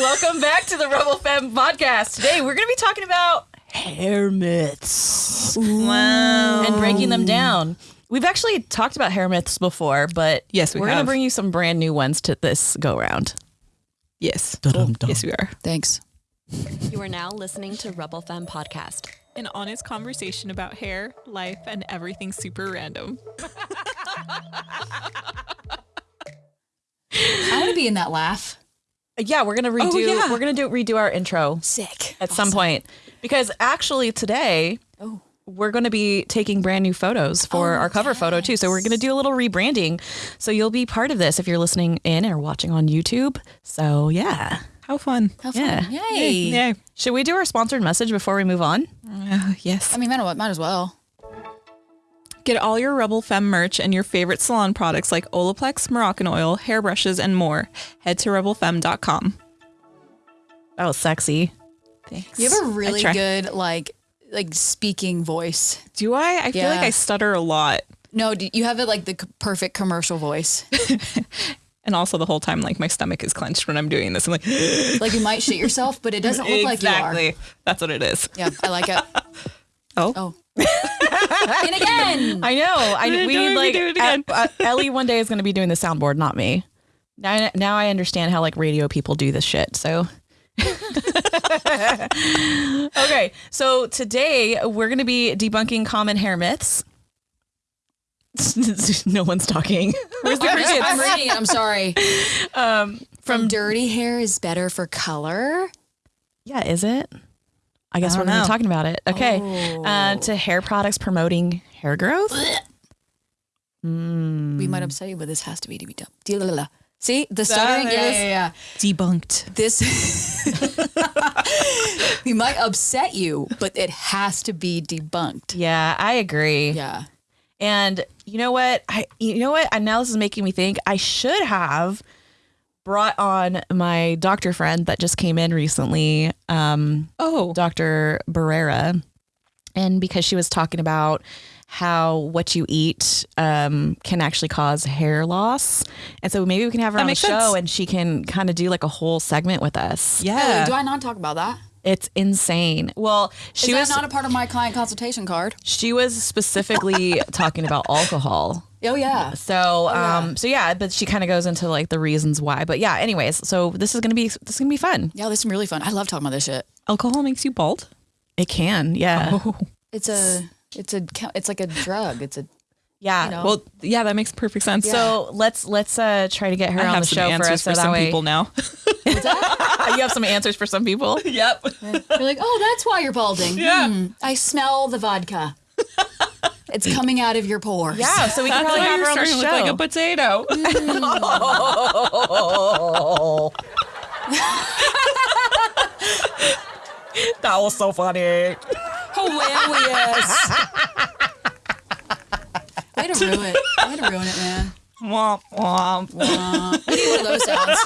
welcome back to the Rebel Femme podcast. Today we're going to be talking about hair myths Wow. and breaking them down. We've actually talked about hair myths before, but Yes, we are going to bring you some brand new ones to this go round. Yes. Dum-dum-dum. Oh, yes, we are. Thanks. You are now listening to Rebel Femme Podcast. An honest conversation about hair, life, and everything super random. I want to be in that laugh. Yeah, we're going to redo Oh, yeah. we're going to do redo our intro Sick. at some point because actually today Oh. we're going to be taking brand new photos for our cover photo too. So we're going to do a little rebranding. So you'll be part of this if you're listening in or watching on YouTube. So yeah. How fun. How fun. Yeah. Yay. Yay. Should we do our sponsored message before we move on? Uh, yes. I mean, might, might as well. Get all your Rebel Femme merch and your favorite salon products like Olaplex, Moroccan oil, hairbrushes, and more. Head to rebelfemme.com. That was sexy. Thanks. You have a really good like like speaking voice. Do I? I feel like I stutter a lot. No, you have it like the perfect commercial voice. And also the whole time, like my stomach is clenched when I'm doing this. I'm like, like you might shit yourself, but it doesn't look like you are. exactly. That's what it is. Yeah, I like it. Oh. Oh. and again. I know. I Don't we make like do it again. uh, uh, Ellie one day is going to be doing the soundboard, not me. Now, now I understand how like radio people do this shit. So. okay, so today we're going to be debunking common hair myths. no one's talking. Where's the I'm, crickets? I'm reading it. I'm sorry. Um, From dirty hair is better for color. yeah, is it? I guess I we're don't going to be talking about it. Okay, uh, to hair products promoting hair growth. Mm. We might upset you, but this has to be to be done. See the stuttering? Yeah, yeah, yeah. Debunked. This we might upset you, but it has to be debunked. Yeah, I agree. Yeah. And you know what? I you know what? And now this is making me think I should have brought on my doctor friend that just came in recently, um, Oh. Dr. Barrera. And because she was talking about how what you eat um, can actually cause hair loss. And so maybe we can have her That on the show sense. and she can kind of do like a whole segment with us. Yeah. do I not talk about that? It's insane. Well, she Is was not a part of my client consultation card? she was specifically talking about alcohol. Oh yeah. So, um, so yeah, but she kind of goes into like the reasons why. But yeah, anyways, so this is gonna be this is gonna be fun. Yeah, this is really fun. I love talking about this shit. Alcohol makes you bald? It can, yeah, It's a it's a chemi- it's like a drug. It's a yeah. you know. Well, yeah, that makes perfect sense. So let's let's uh try to get her I on have the show for us. For that some way, people now. you have some answers for some people. yep. You're like, oh, that's why you're balding. Yeah. Hmm, I smell the vodka. it's coming out of your pores. Yeah, so we can probably have her on the starting to show. look like a potato. that was so funny. Hilarious. Way to ruin it. Way to ruin it, man. womp womp. We need one of those sounds.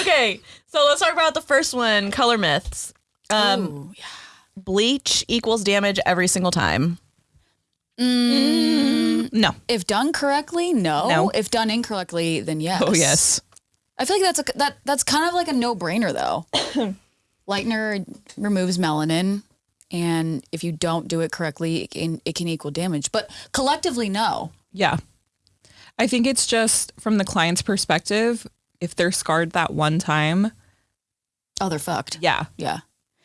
Okay, so let's talk about the first one: color myths. Um, Ooh, yeah. bleach equals damage every single time. Mm. Mm. No. If done correctly, no. No. If done incorrectly, then yes. Oh yes. I feel like that's a that that's kind of like a no brainer though. Lightener removes melanin, and if you don't do it correctly, it can it can equal damage. But collectively, no. Yeah. I think it's just from the client's perspective, if they're scarred that one time, Oh, they're fucked. yeah, Yeah.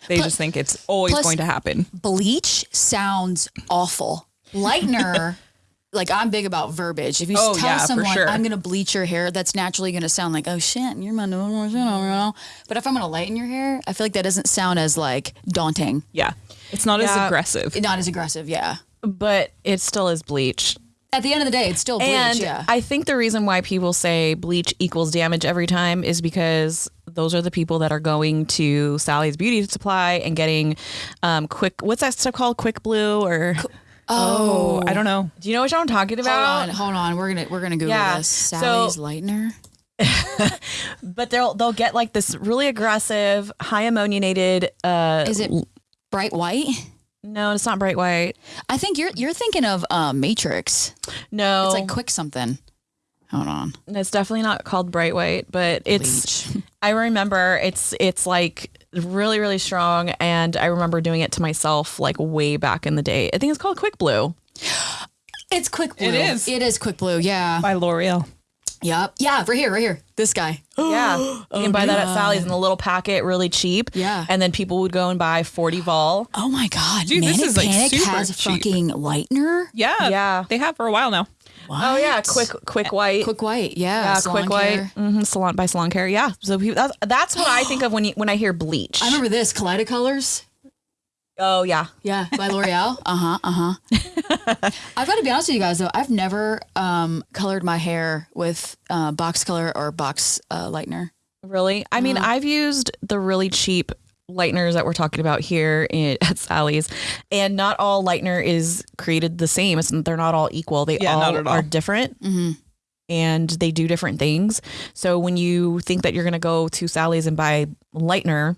they Plus- just think it's always going to happen. Bleach sounds awful. Lightener. Like I'm big about verbiage. If you Oh, tell yeah, someone sure. I'm gonna bleach your hair, that's naturally gonna sound like, oh shit, you're my no shit, you know. But if I'm gonna lighten your hair, I feel like that doesn't sound as like daunting. Yeah. It's not Yeah. as aggressive. Not as aggressive, yeah. But it still is bleach. At the end of the day, it's still bleach, And yeah. I think the reason why people say bleach equals damage every time is because those are the people that are going to Sally's Beauty Supply and getting um, quick. What's that stuff called? Quick Blue or oh, I don't know. do you know what I'm talking about? hold on, hold on. We're gonna we're gonna Google Yeah, this. so- Sally's lightener. But they'll they'll get like this really aggressive, high ammoniated. Uh, Is it bright white? no, it's not bright white. I think you're you're thinking of uh, Matrix. No, It's like quick something. Hold on. It's definitely not called bright white, but it's. I remember it's it's like really really strong, and I remember doing it to myself like way back in the day. I think it's called Quick Blue. It's Quick Blue. It is. It is Quick Blue. Yeah. By L'Oreal. Yep. Yeah. Right here. Right here. This guy. Yeah, you can oh, buy that at Sally's in a little packet, really cheap. Yeah. and then people would go and buy forty vol. Oh my God. Dude, this Manic is, like, Panic super has cheap. fucking lightener. Yeah. Yeah. They have for a while now. Oh yeah, quick quick white. Quick White. Yeah. yeah, Salon quick white. Mm-hmm, salon by Salon Care. Yeah, so people, that's that's what I think of when you, when I hear bleach. I remember this Kaleidocolors. oh yeah, Yeah, by L'Oreal. Uh huh. Uh huh. I've got to be honest with you guys though. I've never um, colored my hair with uh, box color or box uh, lightener. really. I mean, I've used the really cheap lighteners that we're talking about here in, at Sally's, and not all lightener is created the same. It's, they're not all equal. They Yeah, all, all. are different. Mm-hmm. And they do different things. So when you think that you're going to go to Sally's and buy lightener,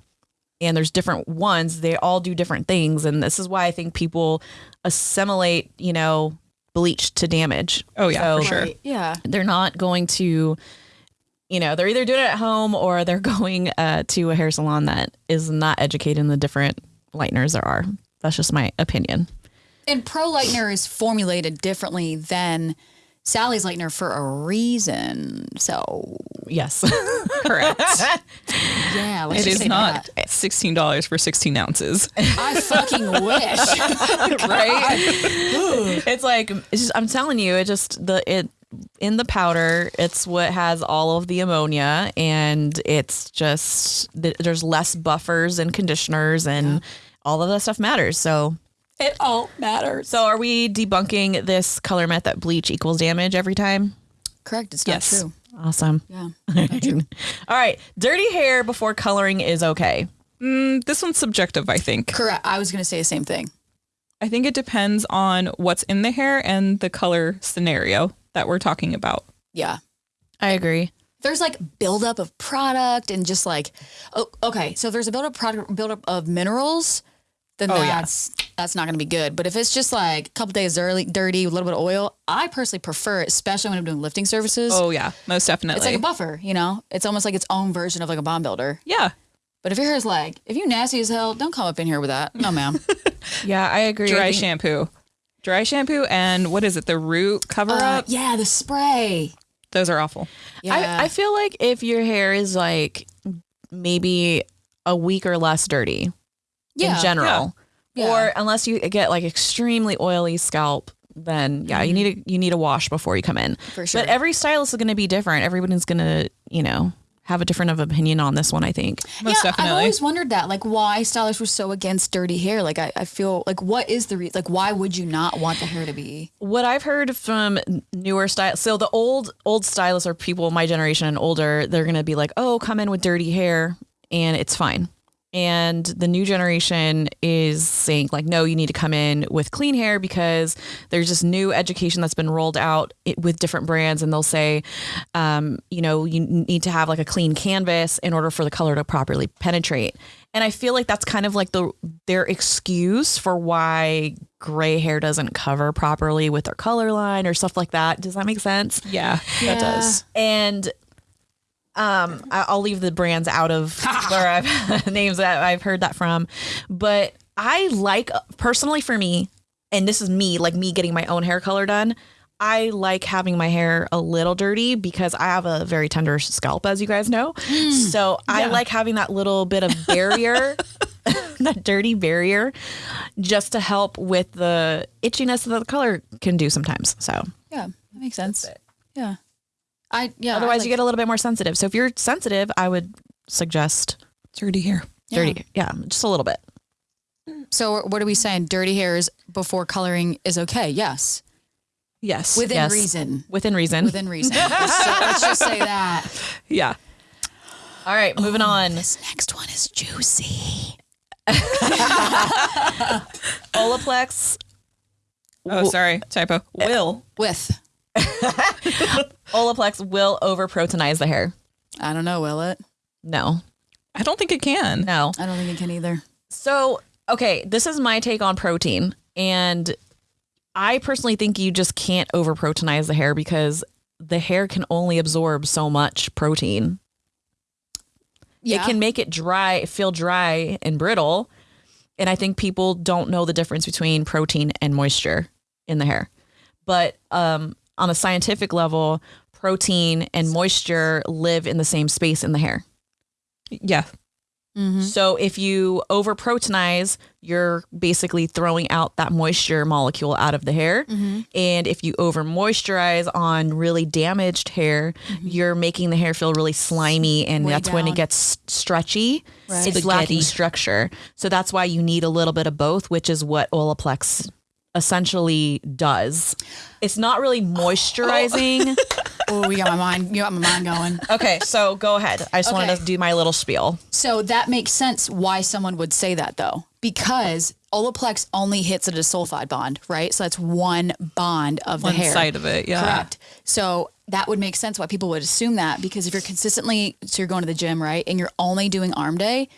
and there's different ones, they all do different things. And this is why I think people assimilate, you know, bleach to damage. Oh, yeah, for sure. Right. Yeah. they're not going to you know they're either doing it at home or they're going uh, to a hair salon that is not educated in the different lighteners there are that's just my opinion And Pro Lightener is formulated differently than Sally's Lightener for a reason. So yes Correct. yeah, let's it just is say not that. $16 for 16 ounces. I fucking wish. right it's like it's just, i'm telling you it just the it in the powder it's what has all of the ammonia and it's just there's less buffers and conditioners and all of that stuff matters so it all matters. so are we debunking this color myth that bleach equals damage every time Correct. It's not Yes. true. Awesome. Yeah. All right. Dirty hair before coloring is okay. Mm, this one's subjective, I think. Correct. I was going to say the same thing. I think it depends on what's in the hair and the color scenario that we're talking about. Yeah. I agree. There's like buildup of product and just like, oh, okay. So if there's a buildup product, buildup of minerals, then Oh, yeah. that's that's not going to be good. But if it's just like a couple days early, dirty, a little bit of oil, I personally prefer it, especially when I'm doing lifting services. Oh yeah, most definitely. It's like a buffer, you know. It's almost like its own version of like a bond builder. yeah, But if your hair's like, if you nasty as hell, don't come up in here with that. No, ma'am. Yeah, I agree. I dry think- shampoo, dry shampoo, and what is it? The root cover uh, up. yeah, the spray. Those are awful. Yeah. I, I feel like if your hair is like maybe a week or less dirty Yeah, in general, yeah. or unless you get like extremely oily scalp, then yeah, you need a you need a wash before you come in. For sure. But every stylist is going to be different. Everybody's going to you know have a different of opinion on this one. I think. Most yeah, I've always wondered that, like, why stylists were so against dirty hair. Like, I, I feel like, what is the reason? like? Why would you not want the hair to be? what I've heard from newer style, so the old old stylists are people my generation and older. They're gonna be like, "Oh, come in with dirty hair, and it's fine." And the new generation is saying like, "No, you need to come in with clean hair because there's this new education that's been rolled out with different brands, and they'll say, um, you know, you need to have like a clean canvas in order for the color to properly penetrate." And I feel like that's kind of like the their excuse for why gray hair doesn't cover properly with their color line or stuff like that. Does that make sense? yeah, that does. And um, I'll leave the brands out of where I've names that I've heard that from, but I like personally for me, and this is me, like me getting my own hair color done. I like having my hair a little dirty because I have a very tender scalp, as you guys know. so I like having that little bit of barrier, that dirty barrier, just to help with the itchiness that the color can do sometimes. So Yeah, that makes sense. Yeah, I yeah. otherwise, I you get a little bit more sensitive. So if you're sensitive, I would suggest Dirty hair. dirty. Yeah, just a little bit. So what are we saying? Dirty hairs before coloring is okay. Yes, Yes. within Yes. reason. Within reason. Within reason. so let's just say that. yeah. All right, moving on. This next one is juicy. Olaplex. Oh, sorry. Typo. Uh, Will. With Olaplex will over proteinize the hair. I don't know, will it? No, I don't think it can. no. I don't think it can either. So, okay, this is my take on protein. And I personally think you just can't over proteinize the hair because the hair can only absorb so much protein. Yeah. It can make it dry, feel dry and brittle. And I think people don't know the difference between protein and moisture in the hair. But um, on a scientific level, protein and moisture live in the same space in the hair. Yeah. Mm-hmm. So if you over proteinize, you're basically throwing out that moisture molecule out of the hair. Mm-hmm. And if you over moisturize on really damaged hair, mm-hmm. you're making the hair feel really slimy and Way that's when it gets stretchy. Right. It's lacking structure. So that's why you need a little bit of both, which is what Olaplex essentially does. It's not really moisturizing. Oh, oh, you got my mind. You got my mind going. okay, so go ahead. I just wanted to do my little spiel. So that makes sense why someone would say that though, because Olaplex only hits at a sulfide bond, right? So that's one bond of One the hair. side of it, yeah. Correct. So that would make sense why people would assume that because if you're consistently, so you're going to the gym, right? And you're only doing arm day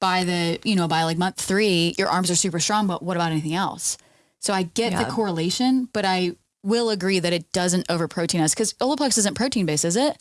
by the, you know, by like month three, your arms are super strong, but what about anything else? So I get the correlation, but I will agree that it doesn't over us because Olaplex isn't protein based, is it?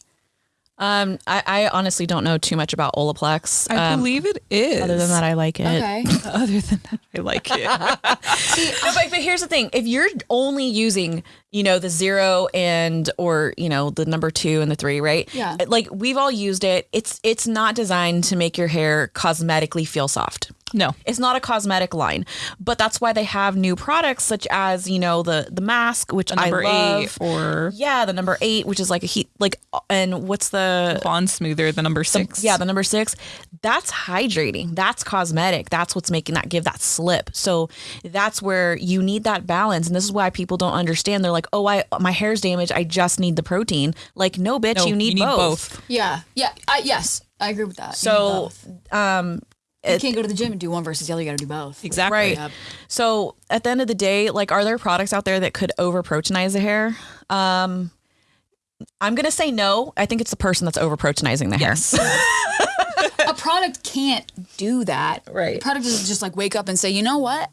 Um, I, I honestly don't know too much about Olaplex. I Um, believe it is. other than that, I like it. Okay. Other than that, I like it. No, but, but here's the thing: if you're only using, you know, the zero and or you know the number two and the three, right? Yeah. Like we've all used it. It's it's not designed to make your hair cosmetically feel soft. No. It's not a cosmetic line, but that's why they have new products such as you know the the mask, which Number I love. eight or yeah, the number eight, which is like a heat, like, and what's the Bond Smoother, the number six. yeah, the number six, that's hydrating. That's cosmetic. That's what's making that give that slip. So that's where you need that balance. And this is why people don't understand. They're like, oh, I my hair's damaged. I just need the protein. Like, no, bitch, No, you need, both. Yeah. Yeah. I, yes. I agree with that. So, both. um, you can't go to the gym and do one versus the other. You got to do both. Exactly. Right. Yep. So at the end of the day, like, are there products out there that could over proteinize the hair? Um, I'm gonna say no. I think it's the person that's over proteinizing the hair. A product can't do that. Right. A product doesn't just like wake up and say, you know what?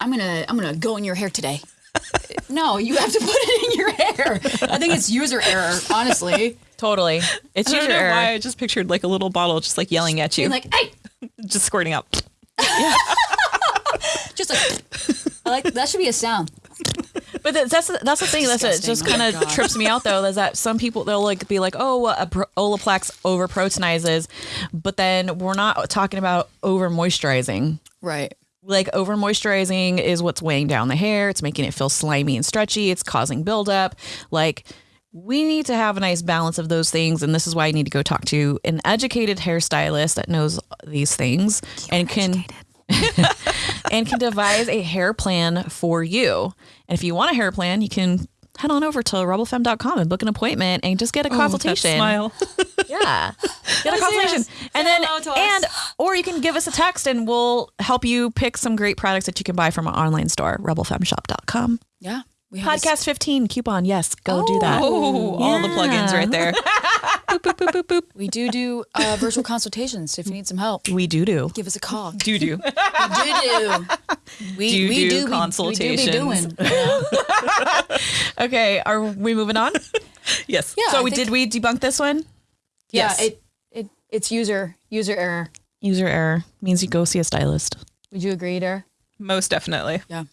I'm gonna I'm gonna go in your hair today. no, you have to put it in your hair. I think it's user error, honestly. Totally. It's I don't user know error. why I just pictured like a little bottle just like yelling at you, Being like, hey, just squirting out. just like I like that should be a sound. But th- that's that's the thing. That's it. Just Oh kind of God. trips me out though. Is that some people they'll like be like, oh, a pro- Olaplex over proteinizes, but then we're not talking about over moisturizing. Right. Like over moisturizing is what's weighing down the hair. It's making it feel slimy and stretchy. It's causing buildup. Like we need to have a nice balance of those things, and this is why I need to go talk to an educated hairstylist that knows these things and can and can devise a hair plan for you. And if you want a hair plan, you can head on over to rebelfemme.com and book an appointment and just get a oh, That consultation. smile. Yeah. Get a consultation. And then hello to us. and or you can give us a text and we'll help you pick some great products that you can buy from our online store, rebelfemmeshop.com. Yeah. We have this- Podcast 15 coupon. Yes, go do that. Oh, all the plugins right there. boop, boop, boop, boop, boop. we do do uh, virtual consultations. If you need some help, We do do. give us a call. Do do. We do do. We, Do we do do we- We, do be doing. Okay, are we moving on? Yes. Yeah, so we think- did we debunk this one? Yeah, Yes. it, it it's user user error. User error means you go see a stylist. Would you agree, there? Most definitely. Yeah.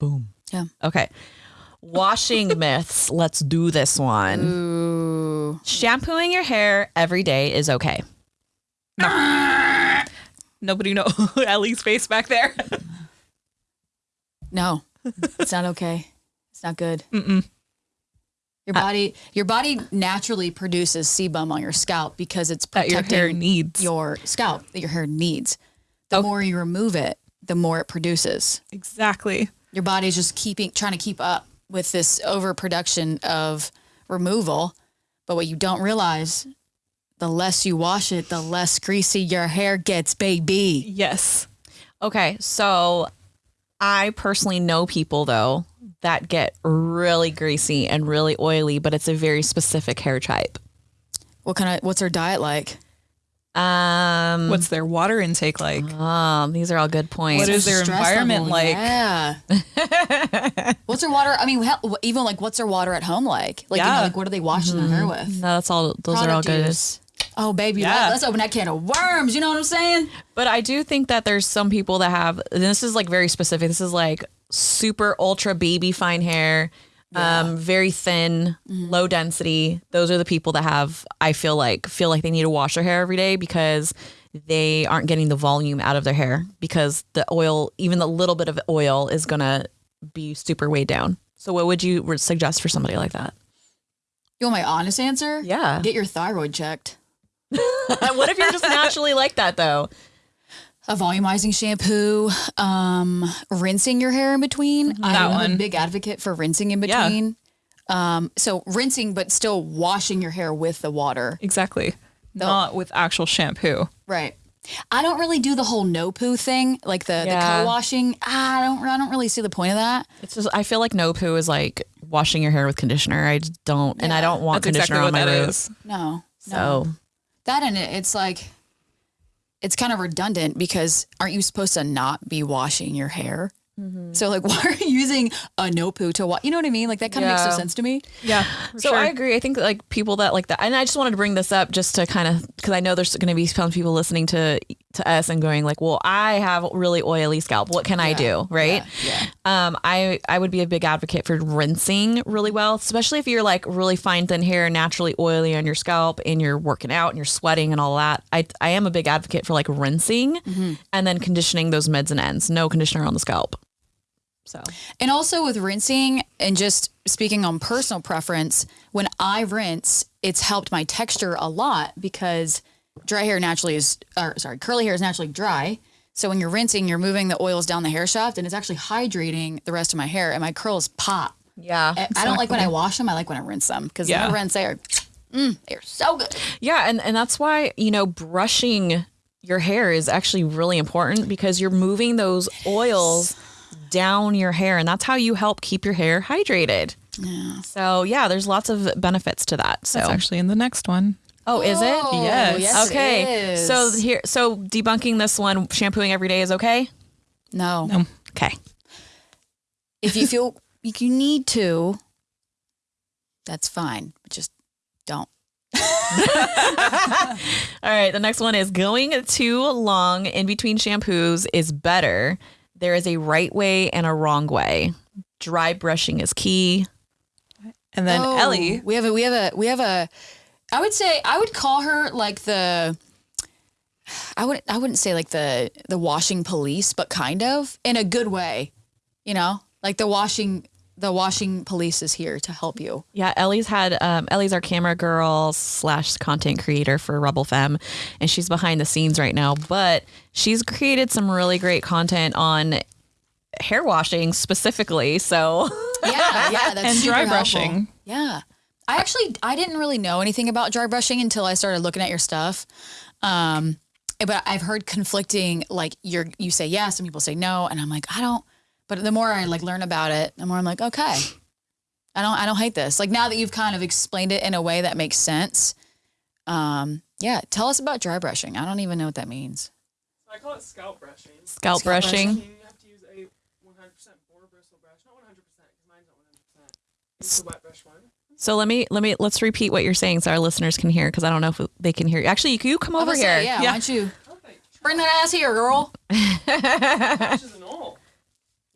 Boom. Yeah. Okay. Washing myths. Let's do this one. Ooh. Shampooing your hair every day is okay. Nobody know Ellie's face back there. No, it's not okay. It's not good. Your body, your body naturally produces sebum on your scalp because it's That your hair needs. your scalp that your hair needs. The more you remove it, the more it produces. Exactly. Your body's just keeping trying to keep up with this overproduction of removal. But what you don't realize, the less you wash it, the less greasy your hair gets, baby. Yes. Okay. So I personally know people though that get really greasy and really oily, but it's a very specific hair type. What kind of what's our diet like? Um, What's their water intake like? um, these are all good points. What is their Stress environment level, like? Yeah. What's their water? I mean, hell, even like, what's their water at home like? Like, you know, like what are they washing their hair with? No, that's all. Those are all good. use. Oh, baby, Yeah. let, us open that can of worms. You know what I'm saying? But I do think that there's some people that have, and this is like very specific. This is like super ultra baby fine hair, um, very thin, low density. Those are the people that have, I feel like, feel like they need to wash their hair every day because they aren't getting the volume out of their hair because the oil, even the little bit of oil, is gonna be super weighed down. So, what would you suggest for somebody like that? You want my honest answer? Yeah. Get your thyroid checked. what if you're just naturally like that though? A volumizing shampoo, um, rinsing your hair in between. Mm-hmm. That I'm one. a big advocate for rinsing in Yeah. between. Um, so rinsing, but still washing your hair with the water. Exactly. Not with actual shampoo. Right. I don't really do the whole no poo thing, like the, Yeah. the co-washing. I don't. I don't really see the point of that. It's just I feel like no poo is like washing your hair with conditioner. I just don't, and I don't want That's exactly conditioner what on my that roots. No. So That and it, it's like, it's kind of redundant because aren't you supposed to not be washing your hair? Mm-hmm. So like, why are you using a no poo to wash? You know what I mean? Like that kind of makes no sense to me. Yeah. so I agree. I think like people that like that, and I just wanted to bring this up just to kind of because I know there's going to be some people listening to to us and going like, well, I have really oily scalp. What can I do? Right? Yeah. Um, I I would be a big advocate for rinsing really well, especially if you're like really fine thin hair, naturally oily on your scalp, and you're working out and you're sweating and all that. I I am a big advocate for like rinsing and then conditioning those mids and ends. No conditioner on the scalp. So And also with rinsing and just speaking on personal preference, when I rinse, it's helped my texture a lot because dry hair naturally is, or sorry, curly hair is naturally dry. So when you're rinsing, you're moving the oils down the hair shaft and it's actually hydrating the rest of my hair and my curls pop. yeah, I- I don't like when I wash them. I like when I rinse them because Yeah. when I rinse, they are, mm, they're so good. Yeah, and and that's why you know brushing your hair is actually really important because you're moving those oils down your hair, and that's how you help keep your hair hydrated. Yeah. So yeah, there's lots of benefits to that. So That's actually in the next one. Oh, is it? Oh, Yes. yes, okay. is. So here, so debunking this one, shampooing every day is okay. no, No. Okay. if you feel like you need to, that's fine. Just don't. All right. The next one is going too long in between shampoos is better. There is a right way and a wrong way. Dry brushing is key. And then Oh, Ellie. we have a we have a we have a. I would say I would call her like the. I wouldn't I wouldn't say like the the washing police, but kind of in a good way, you know, like the washing the washing police is here to help you. Yeah, Ellie's had um, Ellie's our camera girl slash content creator for Rebel Femme, and she's behind the scenes right now. But she's created some really great content on hair washing specifically. So Yeah, yeah, that's And super dry helpful. brushing. Yeah, I actually I didn't really know anything about dry brushing until I started looking at your stuff. Um, but I've heard conflicting like you're you say yes, some people say no, and I'm like I don't. But the more I like learn about it, the more I'm like okay, I don't I don't hate this. Like now that you've kind of explained it in a way that makes sense. Um, yeah, tell us about dry brushing. I don't even know what that means. I call it scalp brushing. scalp, Scalp brushing. You have to use a 100% boar bristle brush. Not 100% because mine's not 100%. Use the wet brush one. So let me let me let's repeat what you're saying so our listeners can hear because I don't know if they can hear you. Actually, you, you come over here. say, yeah, why don't you Perfect. bring that ass here, girl? Brushes and all.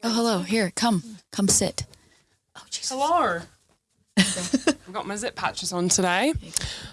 Oh, hello. Here, come, come sit. Oh, Jesus. Hello. I've got my zip patches on today.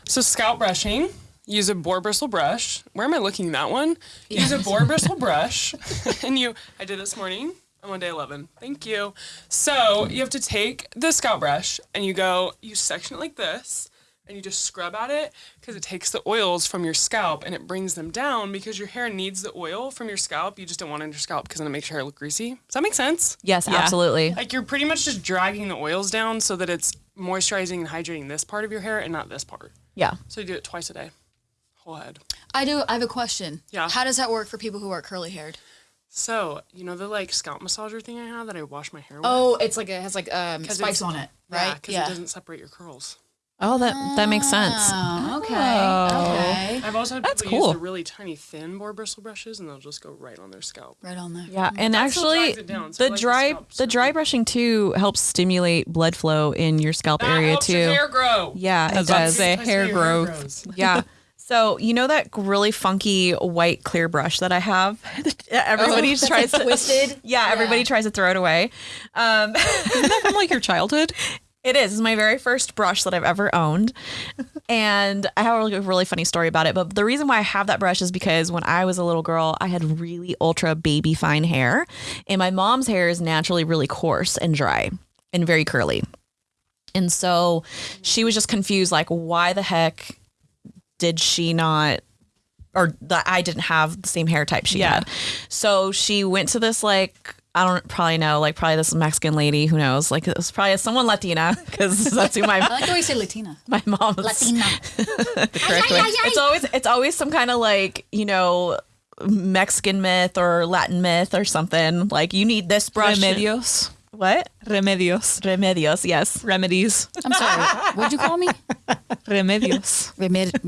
So scalp brushing. Use a boar bristle brush. Where am I looking? That one. Use a boar bristle brush, and you. I did this morning. I'm on day 11. Thank you. So you have to take the scalp brush and you go. You section it like this, and you just scrub at it because it takes the oils from your scalp and it brings them down because your hair needs the oil from your scalp. You just don't want it in your scalp because then it makes your hair look greasy. Does that make sense? Yes, absolutely. Like you're pretty much just dragging the oils down so that it's moisturizing and hydrating this part of your hair and not this part. Yeah. So you do it twice a day, whole head. I do. I have a question. Yeah. How does that work for people who are curly haired? So you know the like scalp massager thing I have that I wash my hair with. Oh, it's like it has like um 'Cause spikes on it, yeah, right? because it doesn't separate your curls. Oh, that that makes sense. Oh, okay. Okay. I've also had That's people cool. use the really tiny thin boar bristle brushes and they'll just go right on their scalp. Right on there. Yeah, and That actually, down, so the like the dry scalp the dry brushing too helps stimulate blood flow in your scalp That area helps too. your hair grow. Yeah, it was about to does. say That's hair how your growth. grows. Yeah. So you know that really funky white clear brush that I have. everybody tries to twisted? Yeah, everybody tries to throw it away. Um, Isn't that from like your childhood? It is. It's my very first brush that I've ever owned. And I have a really, really funny story about it. But the reason why I have that brush is because when I was a little girl, I had really ultra baby fine hair. And my mom's hair is naturally really coarse and dry and very curly. And so she was just confused like, why the heck did she not or that I didn't have the same hair type she Yeah. had. So she went to this like I don't probably know like probably this Mexican lady who knows like it was probably someone Latina because that's who I my like the way you say Latina. my mom is Latina. It's always it's always some kind of like you know Mexican myth or Latin myth or something like you need this brush. Remedios. What Remedios. remedios? Yes. Remedies. I'm sorry. What'd you call me? Remedios. Remed-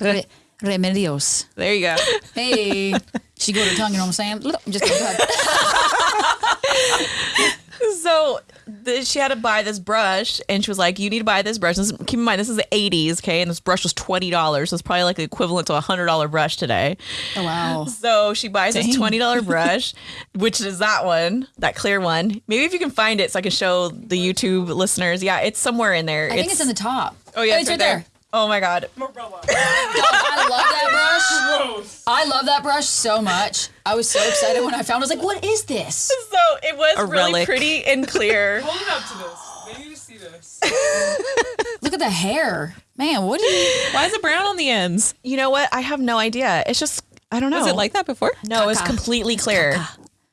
re- remedios. There you go. Hey. She go to tongue, you know what I'm saying? I'm just kidding. Go ahead. So the, she had to buy this brush, and she was like, "You need to buy this brush." This, keep in mind, this is the '80s, okay? And this brush was twenty dollars. So it's probably like the equivalent to a hundred dollar brush today. Oh, wow. So she buys this twenty dollar brush, which is that one, that clear one. Maybe if you can find it, so I can show the YouTube listeners. Yeah, it's somewhere in there. I think it's in the top. oh yeah, oh, it's right there. Oh my god, Morella. Dog, I love that brush. Gross. I love that brush so much. I was so excited when I found it. I was like, what is this? so it was A really relic. pretty and clear. Hold it up to this. They need to see this. Look at the hair. Man, what Why is it brown on the ends? you know what? I have no idea. It's just I don't know. Was it like that before? No, it's Caca. completely clear.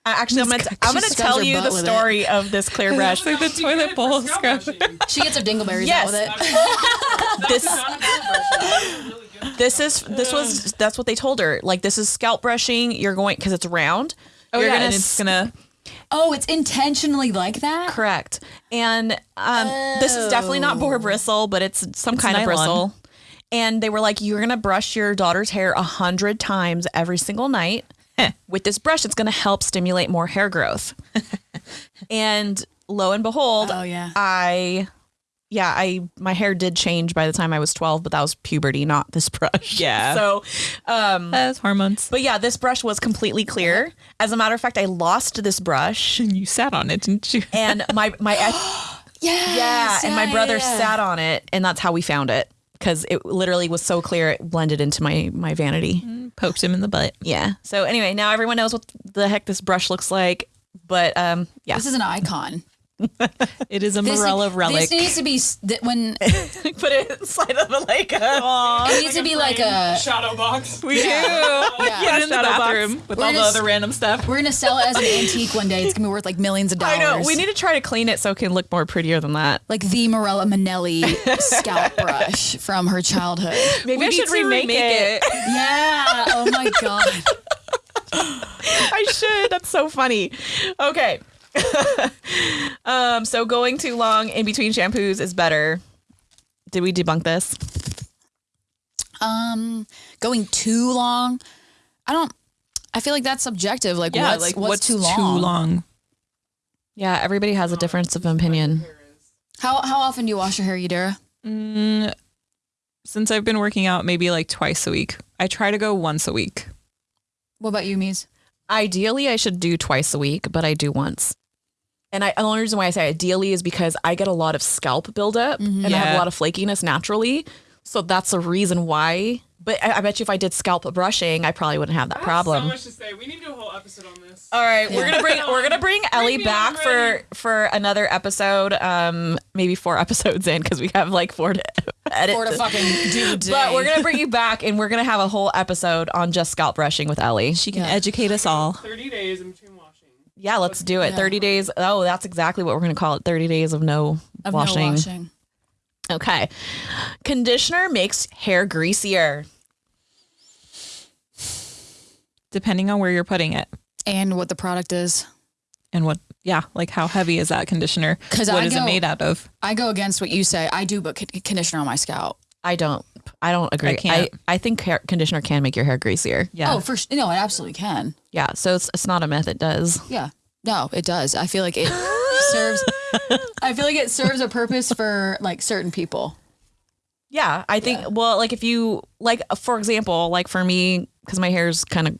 I actually, I'm gonna, t- I'm gonna tell you the butt with it. story of this clear brush. like the She toilet bowl scalp scrub. brushing. She gets her dingleberries Yes. out with it. this Not a hair brush. It's really good. this is this was that's what they told her. Like this is scalp brushing. You're going because it's round. Oh you're yeah, gonna and it's gonna. Oh, it's intentionally like that? correct. And um, this is definitely not boar bristle, but it's some kind of nylon. bristle. And they were like, you're gonna brush your daughter's hair a hundred times every single night. With this brush, it's gonna help stimulate more hair growth. and lo and behold, Oh, yeah. I yeah, I my hair did change by the time I was 12, but that was puberty, not this brush. Yeah. So, um That's hormones. but yeah, this brush was completely clear. As a matter of fact, I lost this brush And you sat on it, didn't you? and my my ex- Yes, yeah, and my brother yeah. sat on it and that's how we found it cuz it literally was so clear it blended into my my vanity. Poked him in the butt. Yeah. So anyway, now everyone knows what the heck this brush looks like, but um yeah. This is an icon. It is a This, Morella relic. this needs to be s- when it put it inside of a like a needs to be like a. shadow box. we do. Yeah. Put it in the Shadow box. bathroom with We're all the just- other random stuff. We're gonna sell it as an antique one day. It's gonna be worth like millions of dollars. I know. We need to try to clean it so it can look more prettier than that. like the Morella Manelli scalp brush from her childhood. Maybe I should to remake, remake it. Yeah. Oh my god. I should. That's so funny. Okay. um, so going too long in between shampoos is better. Did we debunk this? Um, going too long. I don't. I feel like that's subjective. Like Yeah, what's, like what's, what's too long? Too long. Yeah, everybody has a difference of opinion. How how often do you wash your hair, Yadira? Mm, since I've been working out, maybe like twice a week. I try to go once a week. What about you, Mies? Ideally, I should do twice a week, but I do once. And I, the only reason why I say ideally is because I get a lot of scalp buildup and I have a lot of flakiness naturally. So that's the reason why. But I, I bet you if I did scalp brushing, I probably wouldn't have that So problem. much to say. We need to do a whole episode on this. All right, we're gonna bring we're gonna bring Ellie me back on, for for another episode. Um, maybe four episodes in because we have like four to edit. Or to fucking do day. but we're gonna bring you back and we're gonna have a whole episode on just scalp brushing with Ellie. She can Yeah. educate us all. 30 days in between washing. Yeah, let's do it. Thirty days. Oh, that's exactly what we're gonna call it. Thirty days of no Of no washing. washing. Okay. Conditioner makes hair greasier. Depending on where you're putting it. And what the product is. And what? Yeah, like how heavy is that conditioner? 'Cause What I is it made out of? I go against what you say. I do put conditioner on my scalp. I don't. I don't agree. I can't. I, think hair conditioner can make your hair greasier. Yeah. Oh, for sh- no, it absolutely can. Yeah. So it's it's not a myth. It does. Yeah. No, it does. I feel like it serves. I feel like it serves a purpose for like certain people. Yeah, I think. Well, like if you like, for example, like for me, because my hair's kind of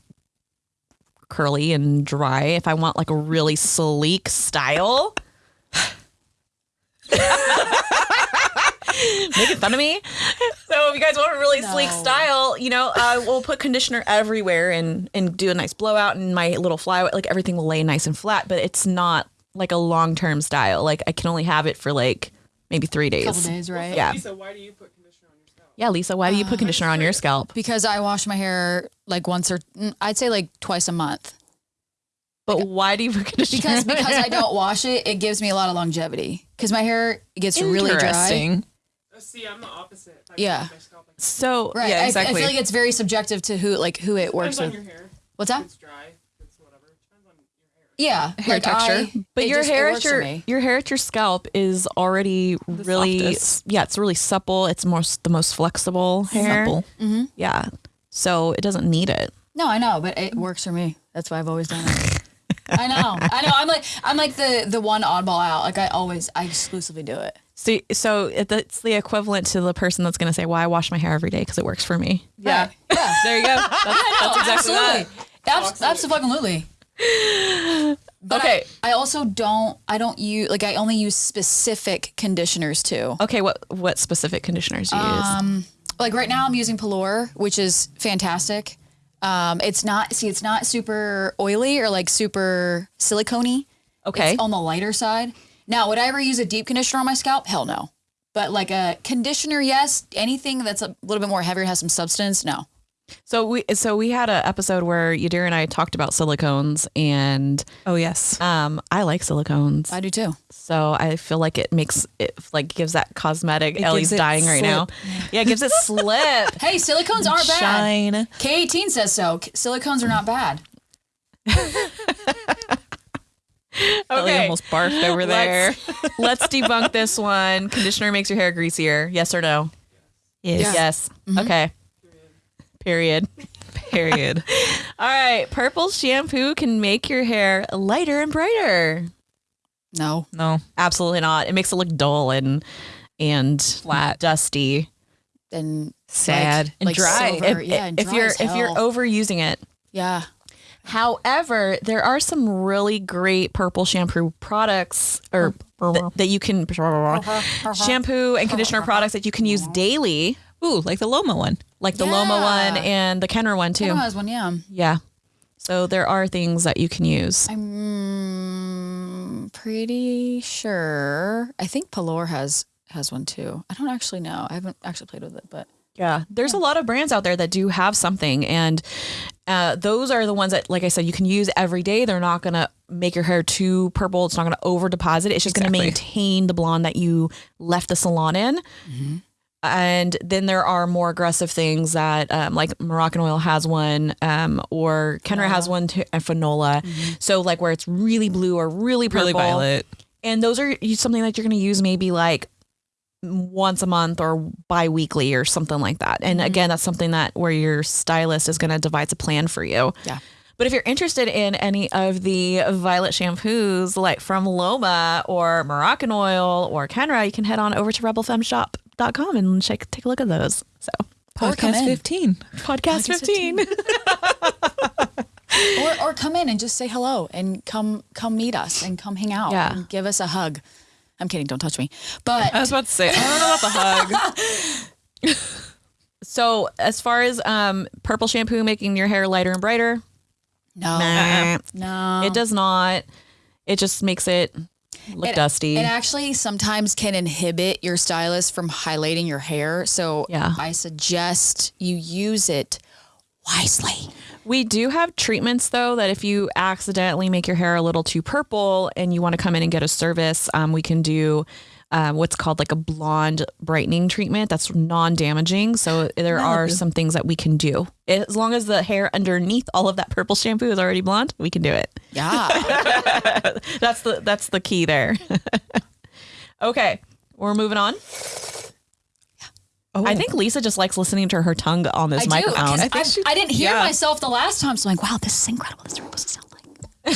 curly and dry. If I want like a really sleek style, making fun of me. So if you guys want a really sleek style, you know, uh, we'll put conditioner everywhere and and do a nice blowout, and my little fly, like everything will lay nice and flat. But it's not like a long term style. Like I can only have it for like maybe three days. Couple days, right? Yeah. Lisa, why do you put conditioner on your scalp? Yeah, Lisa, why do you put conditioner on your scalp? Because I wash my hair like once or mm, I'd say like twice a month. But why do you put conditioner? Because on because your- I don't wash it, it gives me a lot of longevity. Because my hair gets really dry. Interesting. See, I'm the opposite. I Yeah. keep my scalp like So Right. Yeah, I- I, feel like it's very subjective to who like who it works Depends on with. your hair. What's that? It's dry. It's whatever. Depends on your hair. Yeah. Hair like, texture. I- but your just- hair works at your your hair at your scalp is already really softest. yeah, it's really supple. It's most the most flexible hair. Supple. Mm-hmm. Yeah. So it doesn't need it. No, I know, but it works for me. That's why I've always done it. I know. I know. I'm like I'm like the the one oddball out. Like I always I exclusively do it. So so it, it's the equivalent to the person that's going to say, "Well, I wash my hair every day because it works for me." Yeah. Right. Yeah. There you go. That's, that's exactly that. Absolutely. Abs- absolutely. But Okay. I, I also don't. I don't use like I only use specific conditioners too. Okay, what what specific conditioners do you Um, use? Like right now, I'm using Pelor, which is fantastic. Um, it's not see, it's not super oily or like super silicone Okay. It's on the lighter side. Now, would I ever use a deep conditioner on my scalp? Hell no. But like a conditioner, yes. Anything that's a little bit more heavier, has some substance, no. So we so we had an episode where Yadira and I talked about silicones and Oh yes. um I like silicones. I do too. So I feel like it makes it like gives that cosmetic. It Ellie's gives it dying right now. Yeah, it gives it slip. Hey, silicones aren't bad. Shine. K18 says so. K- Silicones are not bad. Ellie almost barfed over there. Let's, let's debunk this one. Conditioner makes your hair greasier. Yes or no? Yes. Yes. Mm-hmm. Okay. Period. Period. All right. Purple shampoo can make your hair lighter and brighter. No. No. Absolutely not. It makes it look dull and and flat, dusty. And Sad. like, And like dry. silver. If, yeah, and if dry you're as if you're overusing it. yeah. However, there are some really great purple shampoo products or th- that you can uh-huh, uh-huh. shampoo and conditioner uh-huh, products that you can use daily, Ooh, like the Loma one. like the Loma one and the Kenra one too. Kenra has one, yeah. Yeah. So there are things that you can use. I'm pretty sure. I think Pelor has has one too. I don't actually know. I haven't actually played with it, but Yeah, there's a lot of brands out there that do have something, and uh, those are the ones that, like I said, you can use every day. They're not gonna make your hair too purple. It's not gonna over deposit. It's just gonna maintain the blonde that you left the salon in. And then there are more aggressive things that, um, like Moroccan oil has one, um, or Kenra has one too, and Fanola. So like where it's really blue or really purple, Really violet. and those are something that you're going to use maybe like once a month or bi-weekly or something like that and mm-hmm. again that's something that where your stylist is going to devise a plan for you Yeah. but if you're interested in any of the violet shampoos like from loma or moroccan oil or kenra you can head on over to rebelfemmeshop.com and check take a look at those so Or come Podcast in. 15. podcast 15 or or come in and just say hello and come come meet us and come hang out Yeah. and give us a hug. I'm kidding, don't touch me. But I was about to say, I don't know about the hug. so as far as um, purple shampoo making your hair lighter and brighter no, nah, no. It does not. It just makes it look It- dusty. It actually sometimes can inhibit your stylist from highlighting your hair. So Yeah. I suggest you use it wisely. We do have treatments though that if you accidentally make your hair a little too purple and you want to come in and get a service, um, we can do um, what's called like a blonde brightening treatment that's non-damaging. So there are some things that we can do as long as the hair underneath all of that purple shampoo is already blonde. We can do it. Yeah. That's the that's the key there. okay, we're moving on. I think Lisa just likes listening to her tongue on this I do. microphone. 'cause I, I didn't hear yeah. myself the last time, so I'm like, wow, this is incredible. This is what this sound like.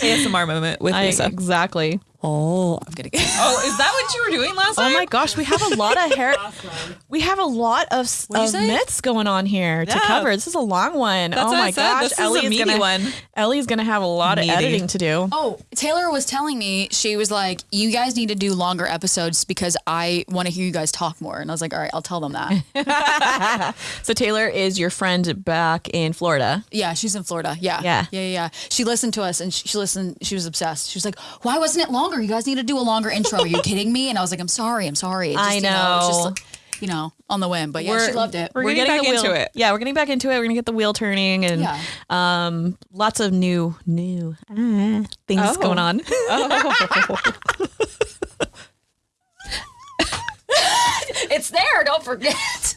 ASMR moment with I- Lisa. exactly. Oh, I'm gonna. Oh, is that what you were doing last night? Oh my gosh, we have a lot of hair. We have a lot of, s- of myths going on here to cover. This is a long one. That's oh what my I said. gosh, This is a Ellie's meaty gonna one. Ellie's gonna have a lot Meaty. of editing to do. Oh, Taylor was telling me she was like, "You guys need to do longer episodes because I want to hear you guys talk more." And I was like, "All right, I'll tell them that." So Taylor is your friend back in Florida. yeah, she's in Florida. Yeah, Yeah. yeah, yeah. yeah. She listened to us and she, she listened. She was obsessed. She was like, "Why wasn't it longer? You guys need to do a longer intro." Are you kidding me? And I was like, "I'm sorry. I'm sorry." It just, I You know, it was know. just, you know, on the whim. But yeah, she loved it. we're getting back the wheel. into it. Yeah, we're getting back into it. We're gonna get the wheel turning and Yeah. um, lots of new new uh, things Oh. going on. It's there. Don't forget.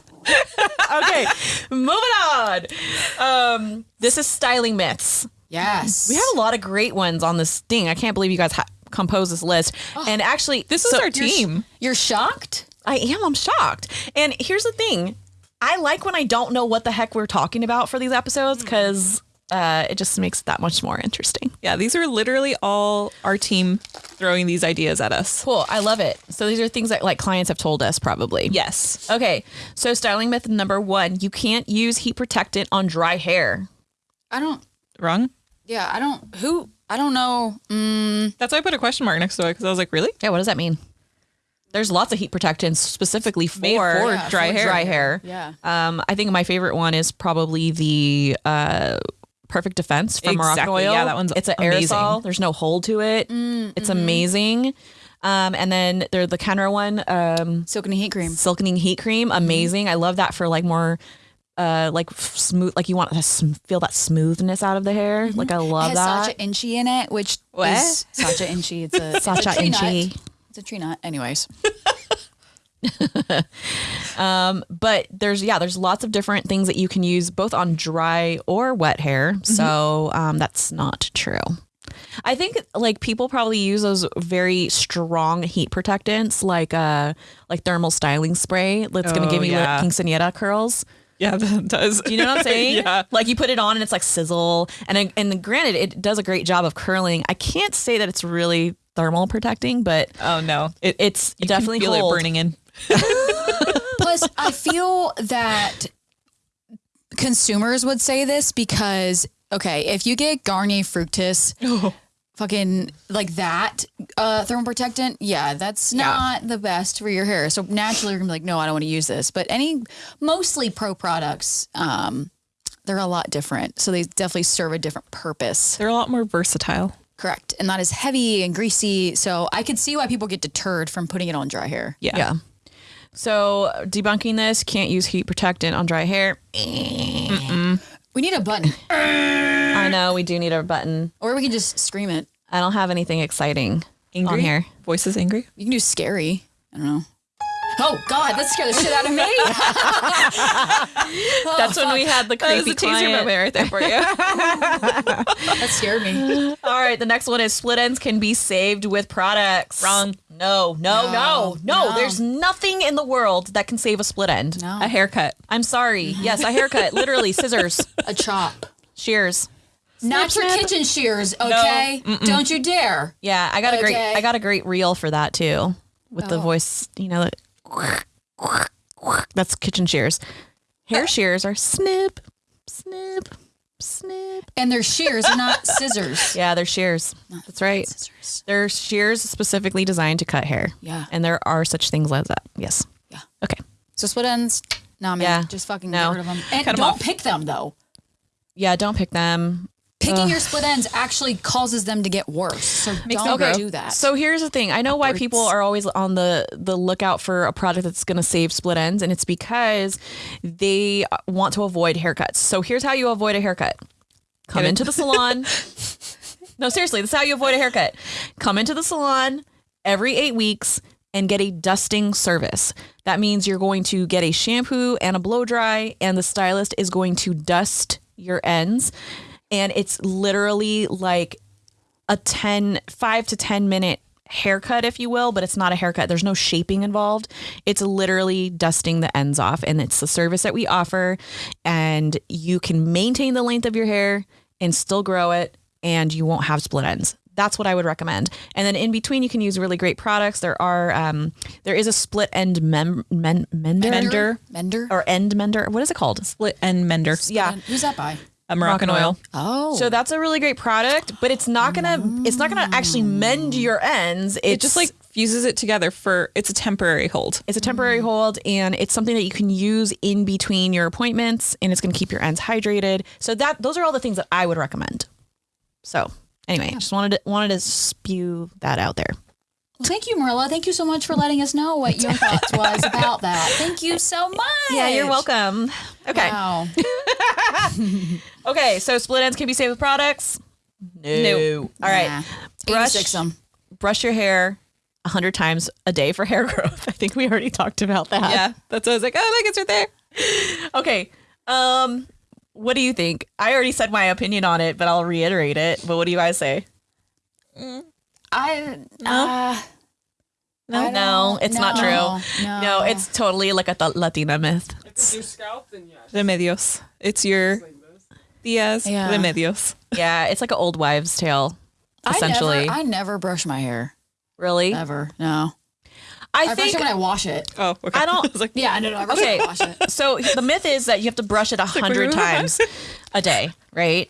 okay, moving on. Um, this is styling myths. Yes. We have a lot of great ones on this thing. I can't believe you guys ha- composed this list. and actually, This is our team. You're shocked. I am. I'm shocked. And here's the thing: I like when I don't know what the heck we're talking about for these episodes because uh, it just makes it that much more interesting. Yeah, these are literally all our team throwing these ideas at us. Cool. I love it. So these are things that like clients have told us probably. Yes. Okay. So styling myth number one: you can't use heat protectant on dry hair. I don't. Wrong? Yeah, I don't. Who? I don't know. Mm, That's why I put a question mark next to it because I was like, really? Yeah. What does that mean? There's lots of heat protectants specifically for, Made for Yeah, dry for hair. dry hair. yeah. Um, I think my favorite one is probably the uh, Perfect Defense from Morocco Exactly. Oil. Yeah, that one's it's an amazing. aerosol. There's no hold to it. It's amazing. Um, and then there's the Kenra one, um, Silken heat cream. Silkening Heat Cream. Amazing. I love that for like more. Uh, like smooth, like you want to sm- feel that smoothness out of the hair. Like I It love has that. Sacha Inchi in it, which What? is Sacha Inchi. It's a it's a Sacha tree nut. Inchi. It's a tree nut. Anyways, but there's yeah there's lots of different things that you can use both on dry or wet hair so um, that's not true i think like people probably use those very strong heat protectants like uh like thermal styling spray that's going Oh, to give you yeah. like quinceanera curls Yeah, that does. do you know what i'm saying yeah. like you put it on and it's like sizzle and and granted it does a great job of curling i can't say that it's really thermal protecting but Oh no, it, it's you definitely can feel hold. it burning in. plus I feel that consumers would say this because okay, if you get Garnier Fructis, oh. Fucking like that uh, thermal protectant, yeah, that's not the best for your hair. So naturally, you're gonna be like, no, I don't want to use this. But any mostly pro products, um, they're a lot different. So they definitely serve a different purpose. They're a lot more versatile. Correct. And not as heavy and greasy. So I could see why people get deterred from putting it on dry hair. Yeah. Yeah. So debunking this, can't use heat protectant on dry hair. We need a button, I know we do need a button. or we can just scream it. I don't have anything exciting Angry on here. Voices angry. You can do scary. I don't know. Oh God, that scared the shit out of me. That's when we had the That was creepy a teaser client. moment right there for you. that scared me. All right, the next one is split ends can be saved with products. Wrong. No, no, no, no, No, no. There's nothing in the world that can save a split end. No, a haircut. I'm sorry. Yes, a haircut, literally scissors, a chop. shears. Not your kitchen shears, okay? Don't you dare. Yeah, I got a great Okay. I got a great reel for that too. With the Oh. voice, you know, the that's kitchen shears. Hair shears are snip, snip, snip. And they're shears, not scissors. Yeah, they're shears. That's right. Scissors. They're shears specifically designed to cut hair. Yeah. And there are such things as that. Yes. Yeah. Okay. So split ends. Nah, man. Yeah. Just fucking No. get rid of them. And don't pick them though. Yeah, don't pick them. Picking your split ends actually causes them to get worse. So Makes don't grow. do that. So here's the thing. I know why people are always on the the lookout for a product that's going to save split ends, and it's because they want to avoid haircuts. So here's how you avoid a haircut: come into the salon. no, seriously, this is how you avoid a haircut. Come into the salon every eight weeks and get a dusting service. That means you're going to get a shampoo and a blow dry, and the stylist is going to dust your ends and it's literally like a 10 5 to 10 minute haircut if you will but it's not a haircut there's no shaping involved it's literally dusting the ends off and it's the service that we offer and you can maintain the length of your hair and still grow it and you won't have split ends that's what I would recommend. And then in between, you can use really great products. There are um, there is a split end mem- men- mender, Mender. Mender. or end mender. What is it called? Split end mender. Yeah, Who's that by? A Moroccan oil. Oh. So that's a really great product, but it's not gonna it's not gonna actually mend your ends. It's It just like fuses it together for it's a temporary hold. it's a temporary mm. hold and it's something that you can use in between your appointments and it's gonna keep your ends hydrated. So that those are all the things that I would recommend. So anyway, I just wanted to wanted to spew that out there. Well, thank you, Marilla. Thank you so much for letting us know what your thoughts was about that. Thank you so much. Yeah, you're welcome. Okay. Wow. Okay, so split ends can be saved with products? No. All right. Nah. Brush 86 'em. brush your hair a hundred times a day for hair growth. I think we already talked about that. Yeah, that's what I was like. Oh, look, it's right there. Okay. Um, what do you think? I already said my opinion on it, but I'll reiterate it. But what do you guys say? I uh, No, no, don't- it's not true. no. No, it's totally like a th- Latina myth. It's your scalp, then yes. Remedios. It's your Diaz Yeah. Remedios. Yeah, it's like an old wives' tale, essentially. I never, I never brush my hair. really, Never. No. I I brush think it when I wash it. Oh, okay. I don't- was like, Yeah, no, no. I brush Okay. it when I wash it. so. The myth is that you have to brush it a hundred wait, wait, times a day, right?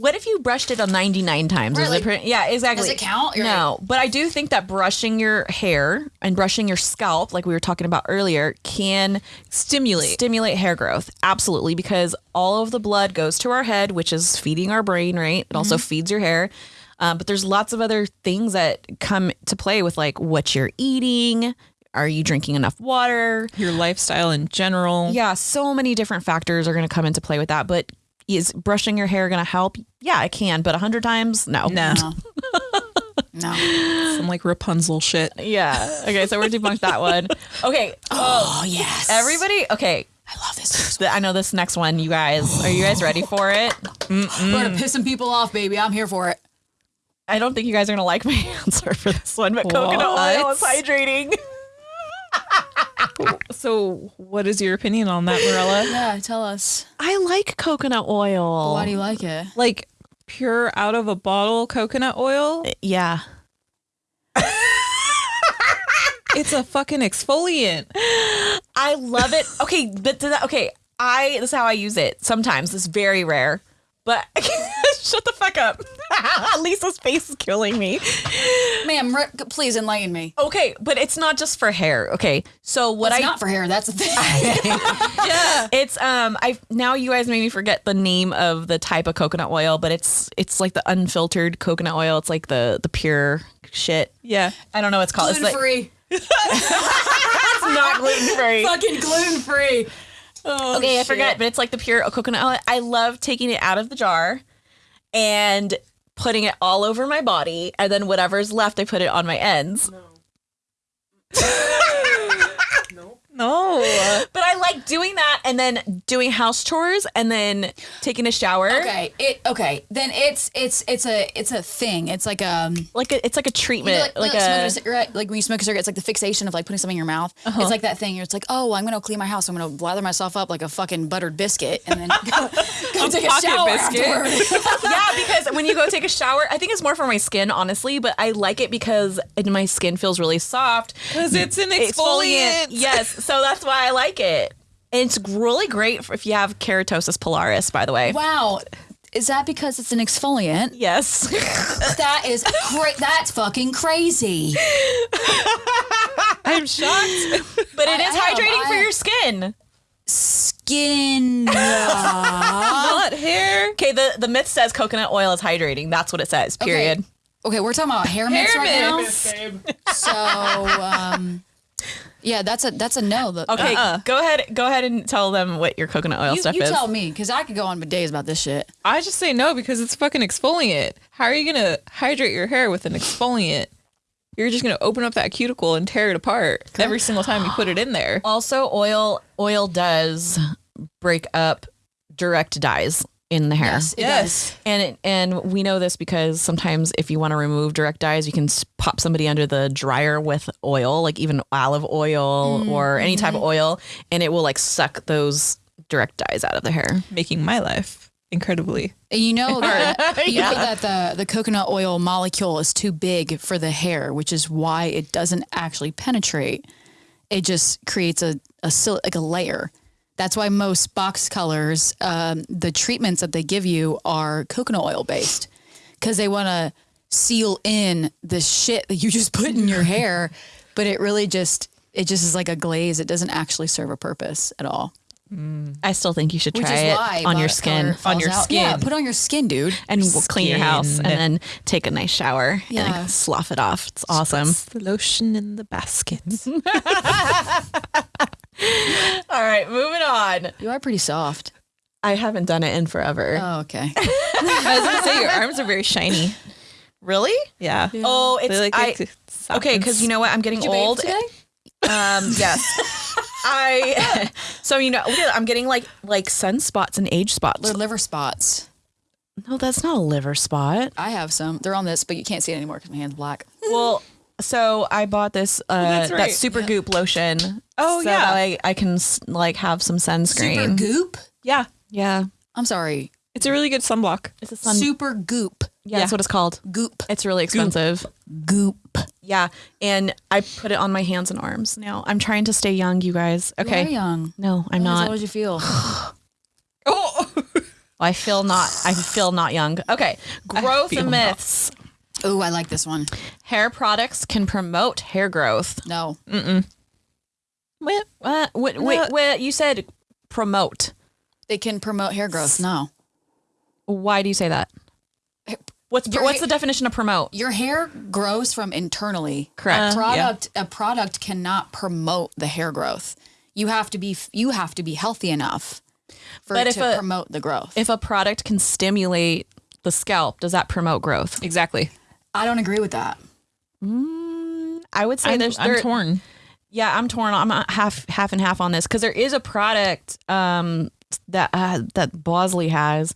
What if you brushed it a 99 times? It Really? yeah, exactly. Does it count? You're no, but I do think that brushing your hair and brushing your scalp, like we were talking about earlier, can stimulate. stimulate hair growth. Absolutely, because all of the blood goes to our head, which is feeding our brain, right? It also feeds your hair. Um, but there's lots of other things that come to play with like what you're eating. Are you drinking enough water? Your lifestyle in general. Yeah, so many different factors are going to come into play with that. But is brushing your hair going to help? Yeah, it can. But a hundred times, no. No. No. no. Some like Rapunzel shit. Yeah. Okay, so we're debunked that one. Okay. Oh, yes. Everybody. Okay. I love this. th- I know this next one. You guys, are you guys ready for it? We're going to piss some people off, baby. I'm here for it. I don't think you guys are gonna like my answer for this one, but coconut oil is hydrating. So, what is your opinion on that, Marilla? Yeah, tell us. I like coconut oil. Why do you like it? like pure out of a bottle coconut oil? Eh, yeah. It's a fucking exfoliant. I love it. Okay, but th- okay, I this is how I use it. Sometimes it's very rare, but shut the fuck up. Lisa's face is killing me. Ma'am, re- please enlighten me. Okay, but it's not just for hair. Okay, so what It's I not for hair. That's the thing. Yeah, it's um I now you guys made me forget the name of the type of coconut oil, but it's it's like the unfiltered coconut oil. It's like the the pure shit. Yeah. I don't know what it's called. gluten It's, like, free. it's not gluten free. Fucking gluten free. Oh, okay, I forgot, but it's like the pure oh, coconut oil. I love taking it out of the jar and putting it all over my body, and then whatever's left, I put it on my ends. No. But I like doing that and then doing house chores and then taking a shower. Okay, it okay. Then it's it's it's a it's a thing. It's like um Like a, it's like a you treatment, know, like, like, like a a cigarette. Like when you smoke a cigarette, it's like the fixation of like putting something in your mouth. It's like that thing. You're it's like, oh, I'm gonna clean my house. I'm gonna blather myself up like a fucking buttered biscuit, and then go, go take a shower biscuit. yeah, because when you go take a shower, I think it's more for my skin, honestly, but I like it because my skin feels really soft. Because it's an exfoliant. Yes, so that's why I like it. And it's really great for if you have keratosis pilaris, by the way. wow, is that because it's an exfoliant? Yes. That is cra- That's fucking crazy. I'm shocked. But it I is am, hydrating for your skin. Skin. Not hair. Okay, the, the myth says coconut oil is hydrating. That's what it says, period. Okay, we're talking about hair mix Hair right now. Miss babe. So, um, yeah, that's a that's a no. The- Okay, Uh-uh. go ahead go ahead and tell them what your coconut oil you, stuff you is. tell me because I could go on for days about this shit. I just say no because it's fucking exfoliant. How are you gonna hydrate your hair with an exfoliant? You're just gonna open up that cuticle and tear it apart every single time you put it in there. Also, oil oil does break up direct dyes. In the hair. Yes, it Yes. does. And it, and we know this because sometimes if you want to remove direct dyes, you can pop somebody under the dryer with oil, like even olive oil or any type of mm-hmm. oil, and it will like suck those direct dyes out of the hair. Making my life incredibly. You know that you know that the the coconut oil molecule is too big for the hair, which is why it doesn't actually penetrate. It just creates a a sil- like a layer. That's why most box colors, um, the treatments that they give you are coconut oil based, because they want to seal in the shit that you just put in your hair, but it really just it just is like a glaze. It doesn't actually serve a purpose at all. I still think you should try it on your skin On your out. Yeah, skin. put on your skin, dude. and we'll clean your house and then take a nice shower Yeah. and slough it off. It's awesome. The lotion in the basket. All right, moving on. You are pretty soft. I haven't done it in forever. Oh, okay. I was gonna say your arms are very shiny. really? Yeah. Oh, it's like I, it okay because you know what I'm getting old. Um, yes. I so you know I'm getting like like sunspots and age spots. They're liver spots. No, that's not a liver spot. I have some. They're on this, but you can't see it anymore because my hand's black. Well, so I bought this uh that's that right. Supergoop lotion. Oh, so yeah. I, I can like have some sunscreen. Supergoop? Yeah. Yeah. I'm sorry. It's a really good sunblock. It's a sun Supergoop. yeah, that's what it's called. Goop. It's really expensive. Goop. Yeah. And I put it on my hands and arms now. I'm trying to stay young, you guys. Okay. Very young. No, I'm How not. old did you feel? Oh. I feel not I feel not young. Okay. Growth myths. not. Myths. oh, I like this one. Hair products can promote hair growth. No. What? What? What? Wait, what? You said promote. They can promote hair growth. No. Why do you say that? What's Your what's the definition of promote? Your hair grows from internally. Correct. A product a product cannot promote the hair growth. You have to be you have to be healthy enough for But it if to a- promote the growth. If a product can stimulate the scalp, does that promote growth? Exactly. I don't agree with that. I would say I'm, there's I'm there- torn. Yeah, I'm torn. I'm uh, half half and half on this because there is a product um, that uh, that Bosley has.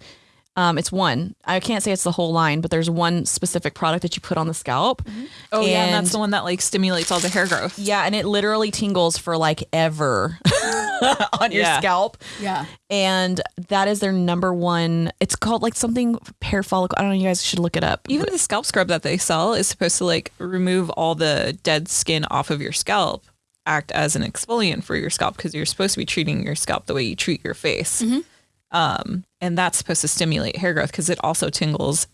Um, it's one. I can't say it's the whole line, but there's one specific product that you put on the scalp. Oh yeah, and And- that's the one that like stimulates all the hair growth. Yeah, and it literally tingles for like ever on your Yeah. scalp. Yeah. And that is their number one. It's called like something hair follicle. I don't know. You guys should look it up. Even the scalp scrub that they sell is supposed to like remove all the dead skin off of your scalp, act as an exfoliant for your scalp because you're supposed to be treating your scalp the way you treat your face. Um, and that's supposed to stimulate hair growth because it also tingles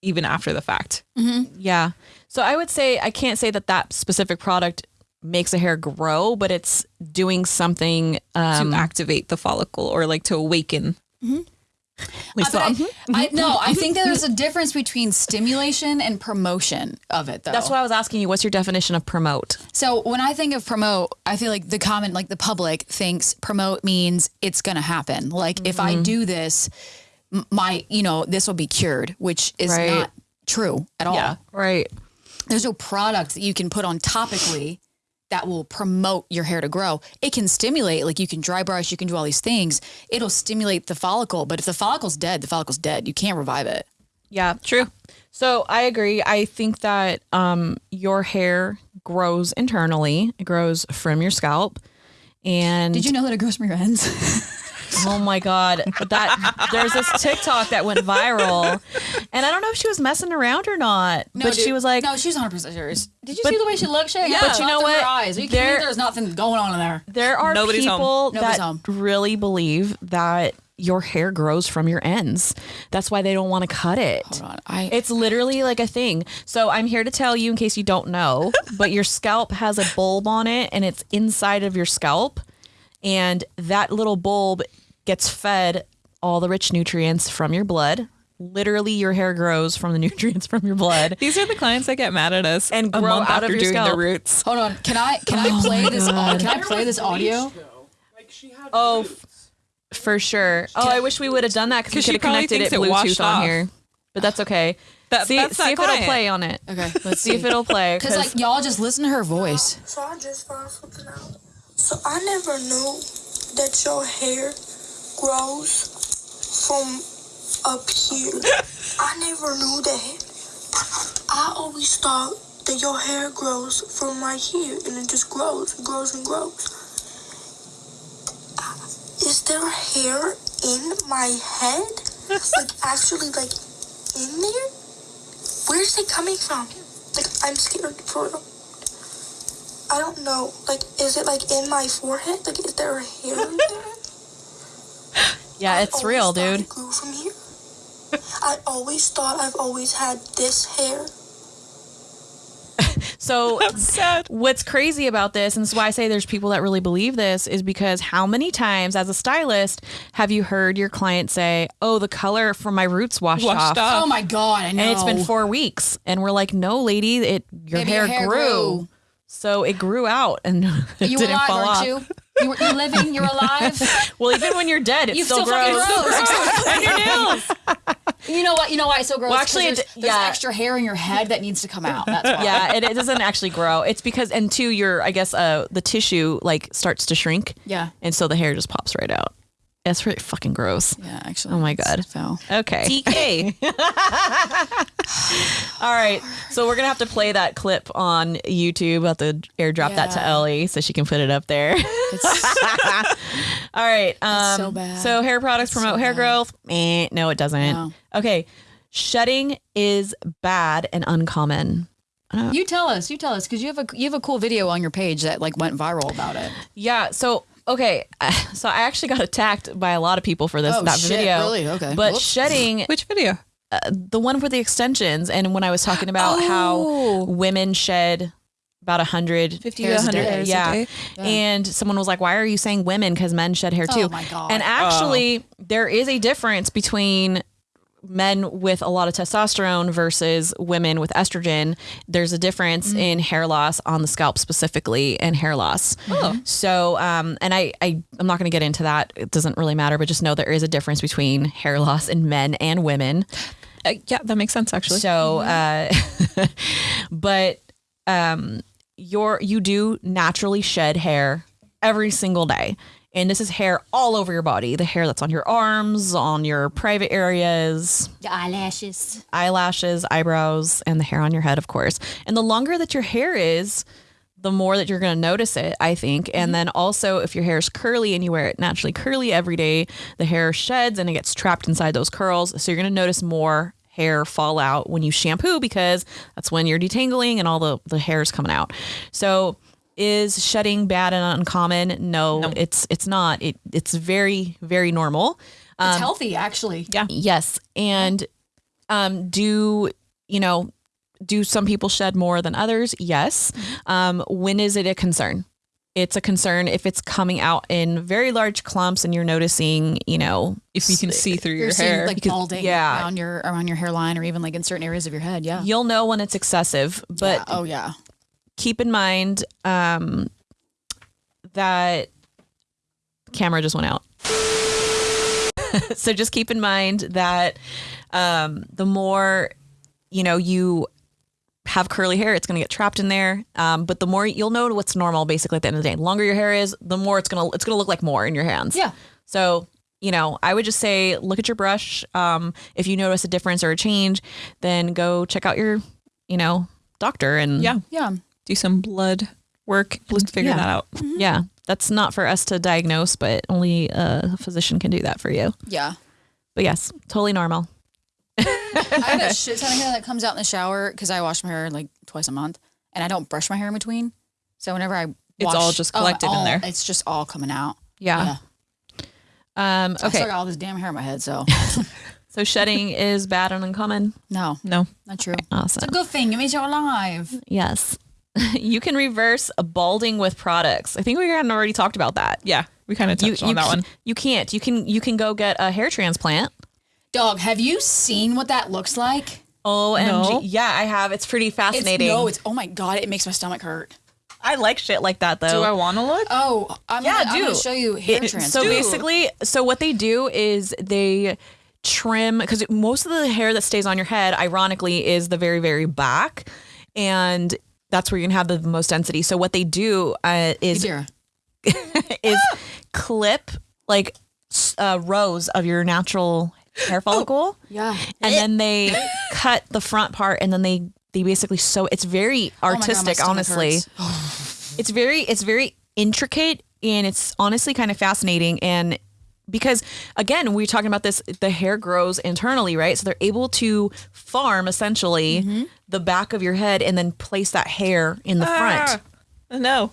even after the fact. Yeah. So I would say I can't say that that specific product makes a hair grow, but it's doing something. Um, to activate the follicle or like to awaken. Lisa, uh, But I, mm-hmm. I mm-hmm. no, I think mm-hmm. that there's a difference between stimulation and promotion of it though. that's why I was asking you. What's your definition of promote? So when I think of promote, I feel like the common, like the public thinks promote means it's going to happen. Like if I do this, my, you know, this will be cured, which is Right. not true at all. Right. There's no product that you can put on topically that will promote your hair to grow. It can stimulate, like you can dry brush, you can do all these things. It'll stimulate the follicle, but if the follicle's dead, the follicle's dead. You can't revive it. Yeah. True. So I agree. I think that um, your hair grows internally. It grows from your scalp. And Did you know that it grows from your ends? oh my god, that there's this TikTok that went viral, and I don't know if she was messing around or not, but she was like, no, she's 100 percent serious. Did you But- see the way she looked? She had But you know dots her what? Eyes. Are you? There- There's nothing going on in there. There are Nobody's people Nobody's that home. really believe that your hair grows from your ends. That's why they don't want to cut it. Hold on. I It's literally like a thing. So I'm here to tell you in case you don't know, but your scalp has a bulb on it and it's inside of your scalp. And that little bulb gets fed all the rich nutrients from your blood. Literally, your hair grows from the nutrients from your blood. These are the clients that get mad at us And a grow month out of after your doing scalp. the roots. hold on. Can I can I oh play this? au- Can I play this audio? Like she had Oh, f- for sure. Oh, I wish we would have done that because we 'Cause she could have probably connected it thinks it washed Bluetooth on off. here. But that's okay. That- see that's see that if it'll client. play on it. Okay, let's See if it'll play. Because like y'all just listen to her voice. So I just found something out. So I never knew that your hair grows from up here. I never knew that. I always thought that your hair grows from right here and it just grows and grows and grows. Uh, Is there hair in my head? like actually like in there? Where's it coming from? Like I'm scared for real. I don't know. Like is it like in my forehead? Like is there hair in there? Yeah, I it's real, dude. It grew from here. I always thought I've always had this hair. So Sad. what's crazy about this, and this is why I say there's people that really believe this, is because how many times as a stylist have you heard your client say, "Oh, the color from my roots washed, Washed off," off. Oh my god, I know. and it's been four weeks, and we're like, "No, lady, it your, hair, your hair grew. grew. so it grew out and it You didn't alive, fall aren't off." you? You were, you're living. You're alive. Well, even when you're dead, it You still, still fucking grows. grows. and your nails. You know what? You know why it's so gross? Well, actually, there's, there's yeah. extra hair in your head that needs to come out. That's why. yeah, it, it doesn't actually grow. It's because, and two, your I guess uh the tissue like starts to shrink. Yeah. and so the hair just pops right out. It's really fucking gross. Yeah, actually. Oh my God. foul. Okay. DK. All right. So we're gonna have to play that clip on YouTube. We'll have to airdrop that to Ellie so she can put it up there. It's, All right. Um, so bad. So hair products promote hair growth. Eh, no, it doesn't. No. Okay. Shedding is bad and uncommon. you tell us. You tell us because you have a you have a cool video on your page that like went viral about it. Yeah. So okay. So I actually got attacked by a lot of people for this Oh, that shit, video. really? Okay. But Whoops. shedding Which video? Uh, the one for the extensions and when I was talking about Oh. how women shed about a hundred 50 Hairs a 100 day. hairs a yeah. day. And someone was like, "Why are you saying women? Because men shed hair oh too." Oh my God. And actually, oh. there is a difference between men with a lot of testosterone versus women with estrogen. There's a difference in hair loss on the scalp specifically, and hair loss. So, um, and I, I, I'm not going to get into that. It doesn't really matter, but just know there is a difference between hair loss in men and women. Uh, yeah, that makes sense actually. So, uh, but um, your you do naturally shed hair every single day, and this is hair all over your body. The hair that's on your arms, on your private areas, The eyelashes. eyelashes, eyebrows, and the hair on your head, of course. And the longer that your hair is, the more that you're going to notice it, I think. And mm-hmm. then also, if your hair is curly and you wear it naturally curly every day, the hair sheds and it gets trapped inside those curls. So you're going to notice more hair fall out when you shampoo because that's when you're detangling and all the, the hair is coming out. So is shedding bad and uncommon? No, it's it's not. It it's very very normal. It's healthy, actually. Yeah. Yes. And um, do, you know, do some people shed more than others? Yes. Um, when is it a concern? It's a concern if it's coming out in very large clumps and you're noticing, you know, if you can see through your hair. like balding yeah. around your around your hairline or even like in certain areas of your head. Yeah. you'll know when it's excessive. But Yeah. oh yeah. Keep in mind um, that camera just went out. so just keep in mind that um, the more you know you have curly hair, it's going to get trapped in there. Um, but the more you'll know what's normal, basically at the end of the day, the longer your hair is, the more it's gonna it's gonna look like more in your hands. Yeah. So you know, I would just say look at your brush. Um, if you notice a difference or a change, then go check out your you know doctor and yeah, Yeah. Do some blood work to figure Yeah. that out. Yeah, that's not for us to diagnose, but only a physician can do that for you. Yeah. But yes, totally normal. I have a shit ton of hair that comes out in the shower because I wash my hair like twice a month, and I don't brush my hair in between. So whenever I It's all just collected in all- there. It's just all coming out. Yeah. Um, I okay. still got all this damn hair in my head, so So shedding is bad and uncommon. no, No. not true. Awesome. It's a good thing. It means you're alive. Yes. you can reverse a balding with products. I think we had already talked about that. Yeah, we kind of You, touched you, on that ca- one. you can't. You can you can go get a hair transplant. Dog, have you seen what that looks like? Oh, and No. yeah, I have. It's pretty It's fascinating. no, it's oh my god, it makes my stomach hurt. I like shit like that though. Do I want to look? Oh, I'm Yeah, gonna, I'm do. gonna show you hair It- transplant. so basically, so what they do is they trim because most of the hair that stays on your head, ironically, is the very very back, and that's where you're gonna have the most density. So what they do uh, is is clip like uh, rows of your natural hair follicle. Yeah. and then they cut the front part and then they they basically sew it's very Oh God, artistic honestly it's very it's very intricate and it's honestly kind of fascinating and because again we're talking about this the hair grows internally right so they're able to farm essentially Mm-hmm. the back of your head and then place that hair in the front Ah, no.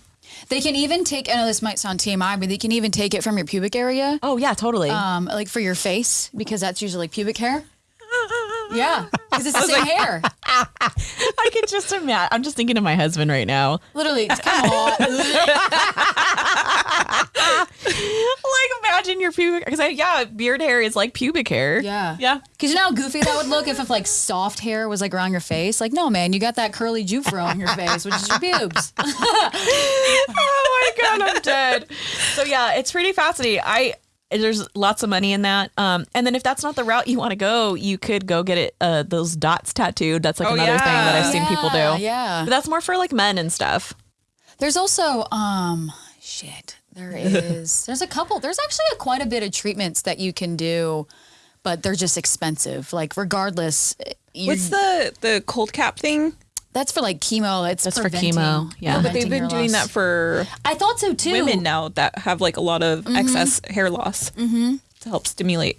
They can even take. I know this might sound TMI, but they can even take it from your pubic area, oh yeah totally um, like for your face, because that's usually like pubic hair. Yeah, because it's the same hair. i can just imagine i'm just thinking of my husband right now Literally, it's kind of like imagine your pubic because yeah beard hair is like pubic hair Yeah. Yeah. Because you know how goofy that would look if, if like soft hair was like around your face? Like, no, man, you got that curly jufro on your face, which is your pubes. oh my god, I'm dead. So yeah, it's pretty fascinating. I there's lots of money in that. Um, and then if that's not the route you want to go, you could go get it uh, those dots tattooed. That's like Oh, another thing that. I've seen people Yeah, do. yeah. but that's more for like men and stuff. There's also, um, shit, there is, there's a couple, there's actually a, quite a bit of treatments that you can do, but they're just expensive. Like, regardless, What's the the cold cap thing? That's for like chemo. It's That's for preventing- chemo, yeah. But they've preventing been hair doing loss. that for I thought so too. women now that have like a lot of excess hair loss mm-hmm. to help stimulate.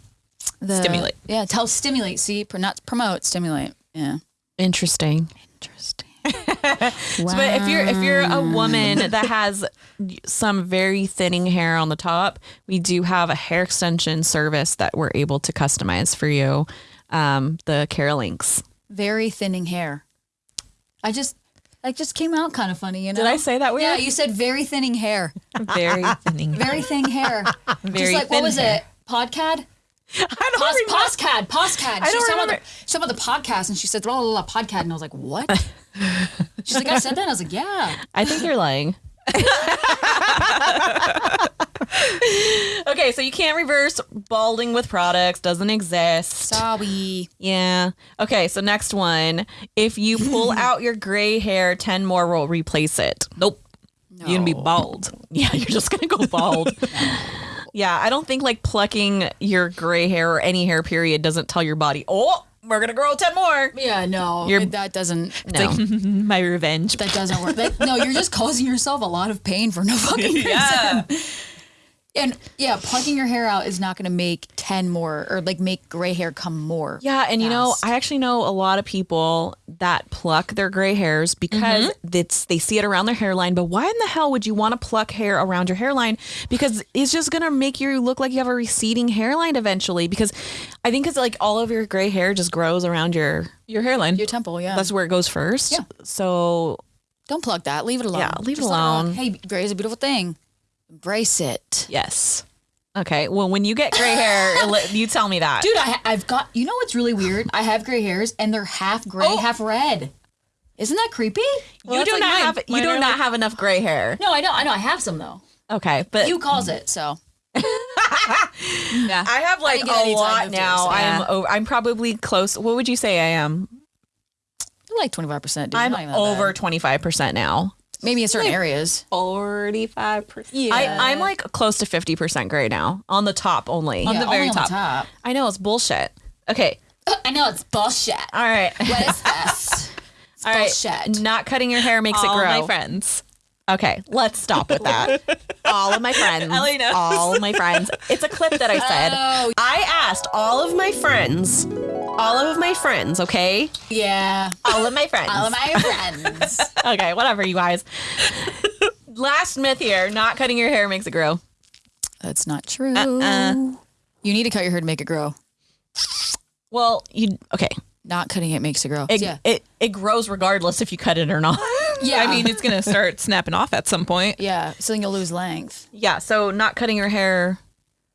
The- Stimulate. Yeah, tell stimulate. See, pr- not promote, stimulate. Yeah. Interesting. Interesting. So, but if you're if you're a woman that has some very thinning hair on the top, we do have a hair extension service that we're able to customize for you. Um, the Carolinks. Very thinning hair. I just, that just came out kind of funny, you know? Did I say that weird? Yeah, you said very thinning hair. Very thinning. Very thin hair. Very just like, thin what was hair. it? Podcad? I don't Pos- remember. Poscad, Poscad. I don't was talking about, remember. the, she was talking about the podcast and she said, blah, blah, blah, podcast. And I was like, what? She's like, I said that? And I was like, yeah. I think you're lying. okay, so you can't reverse balding with products, doesn't exist. Sorry. Yeah. Okay, so next one. If you pull out your gray hair, 10 more will replace it. Nope. You're gonna be bald. Yeah, you're just going to go bald. yeah, I don't think like plucking your gray hair or any hair period doesn't tell your body, oh, we're going to grow 10 more. Yeah, no. You're- it- that doesn't, No. My revenge. that doesn't work. That, no, you're just causing yourself a lot of pain for no fucking reason. Yeah. And yeah, plucking your hair out is not going to make 10 more or like make gray hair come more. Yeah, and you know. I actually know a lot of people that pluck their gray hairs because Mm-hmm. it's they see it around their hairline. But why in the hell would you want to pluck hair around your hairline? Because it's just gonna make you look like you have a receding hairline eventually. Because I think it's like all of your gray hair just grows around your Your hairline. Your temple, yeah. that's where it goes first. Yeah. So Don't plug that. Leave it alone. Yeah, leave it Just rock. alone. Hey, gray is a beautiful thing. Embrace it. yes. okay, well when you get gray hair, let- you tell me that. Dude, I, I've got, you know what's really weird? I have gray hairs and they're half gray, Oh. half red. Isn't that creepy? you that's do like not mine. have you Mine do are not like- have enough gray hair. No, I know. I know. I have some though. Okay, but You cause it, so. Yeah. I have like didn't get any a time lot moved now. yours, I'm yeah. o- I'm probably close. What would you say I am? You're like 25%. Dude. I'm Not even that over bad. twenty five percent now. Maybe in certain areas. Forty-five percent. Yeah. I, I'm like close to fifty percent gray now on the top only. On Yeah, the very only on top. the top. I know it's bullshit. Okay, I know it's bullshit. all right, What is this? It's all right. bullshit. Not cutting your hair makes All it grow. my friends. Okay, let's stop with that. all of my friends. Ellie knows. All of my friends. It's a clip that I said. Oh. I asked all of my friends. All of my friends. Okay. Yeah. All of my friends. All of my friends. okay, whatever, you guys. Last myth here: not cutting your hair makes it grow. That's not true. Uh-uh. You need to cut your hair to make it grow. Well, you okay? Not cutting it makes it grow. It, yeah. it it grows regardless if you cut it or not. Yeah. I mean, it's gonna start snapping off at some point. yeah. So then you'll lose length. yeah. So not cutting your hair,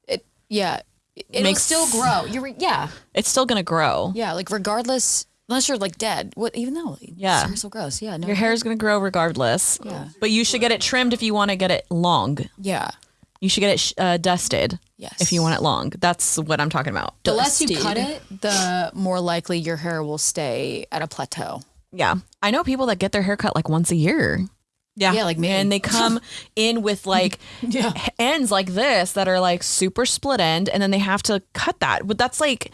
It. Yeah. It- It'll Makes- still grow. You're. Yeah. it's still gonna grow. Yeah. Like regardless, unless you're like dead. What? Even though. Yeah. It's so gross. Yeah. No. Your hair is gonna grow regardless. Yeah. But you should get it trimmed if you want to get it long. Yeah. You should get it uh, dusted. Yes. If you want it long, that's what I'm talking about. The less you Dusted. cut it, the more likely your hair will stay at a plateau. Yeah, I know people that get their hair cut like once a year. Yeah. Yeah, like me. and they come in with like Yeah. ends like this that are like super split end and then they have to cut that but that's like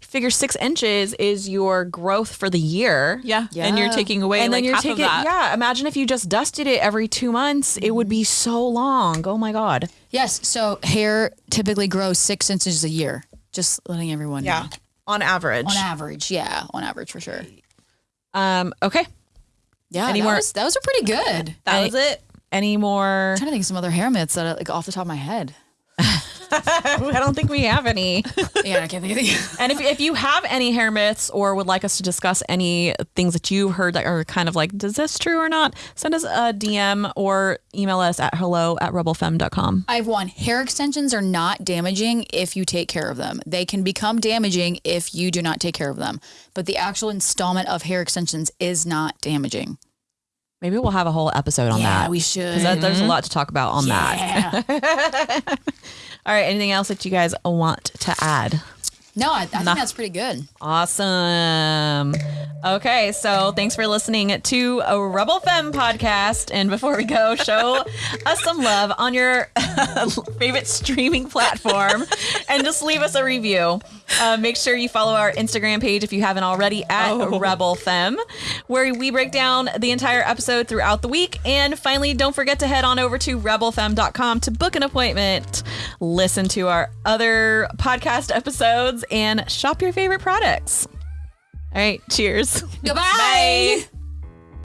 figure six inches is your growth for the year Yeah. yeah. And you're Yeah. taking away and like then you're half taking of yeah imagine if you just dusted it every two months it would be so long oh my god Yes. So hair typically grows six inches a year. Just letting everyone know. on average On average. Yeah. On average for sure. Um okay Yeah. Any that more- was that was a pretty good. That was it. any more I'm trying to think of some other hair myths that are like off the top of my head. i don't think we have any Yeah, I can't think of any. And if, if you have any hair myths or would like us to discuss any things that you've heard that are kind of like, does this true or not? Send us a DM or email us at hello at rebelfemme.com. I have one. Hair extensions are not damaging if you take care of them. They can become damaging if you do not take care of them. But the actual installment of hair extensions is not damaging. Maybe we'll have a whole episode on yeah, that. we should. That, there's a mm-hmm. lot to talk about on that. All right. Anything else that you guys want to add? No, I, I think that's pretty good. Awesome. Okay, so thanks for listening to a Rebel Femme podcast. And before we go, show us some love on your favorite streaming platform and just leave us a review. Uh, make sure you follow our Instagram page if you haven't already at Rebel Femme, where we break down the entire episode throughout the week. And finally, don't forget to head on over to rebelfemme.com to book an appointment, listen to our other podcast episodes, and shop your favorite products. All right, cheers. Goodbye. Bye.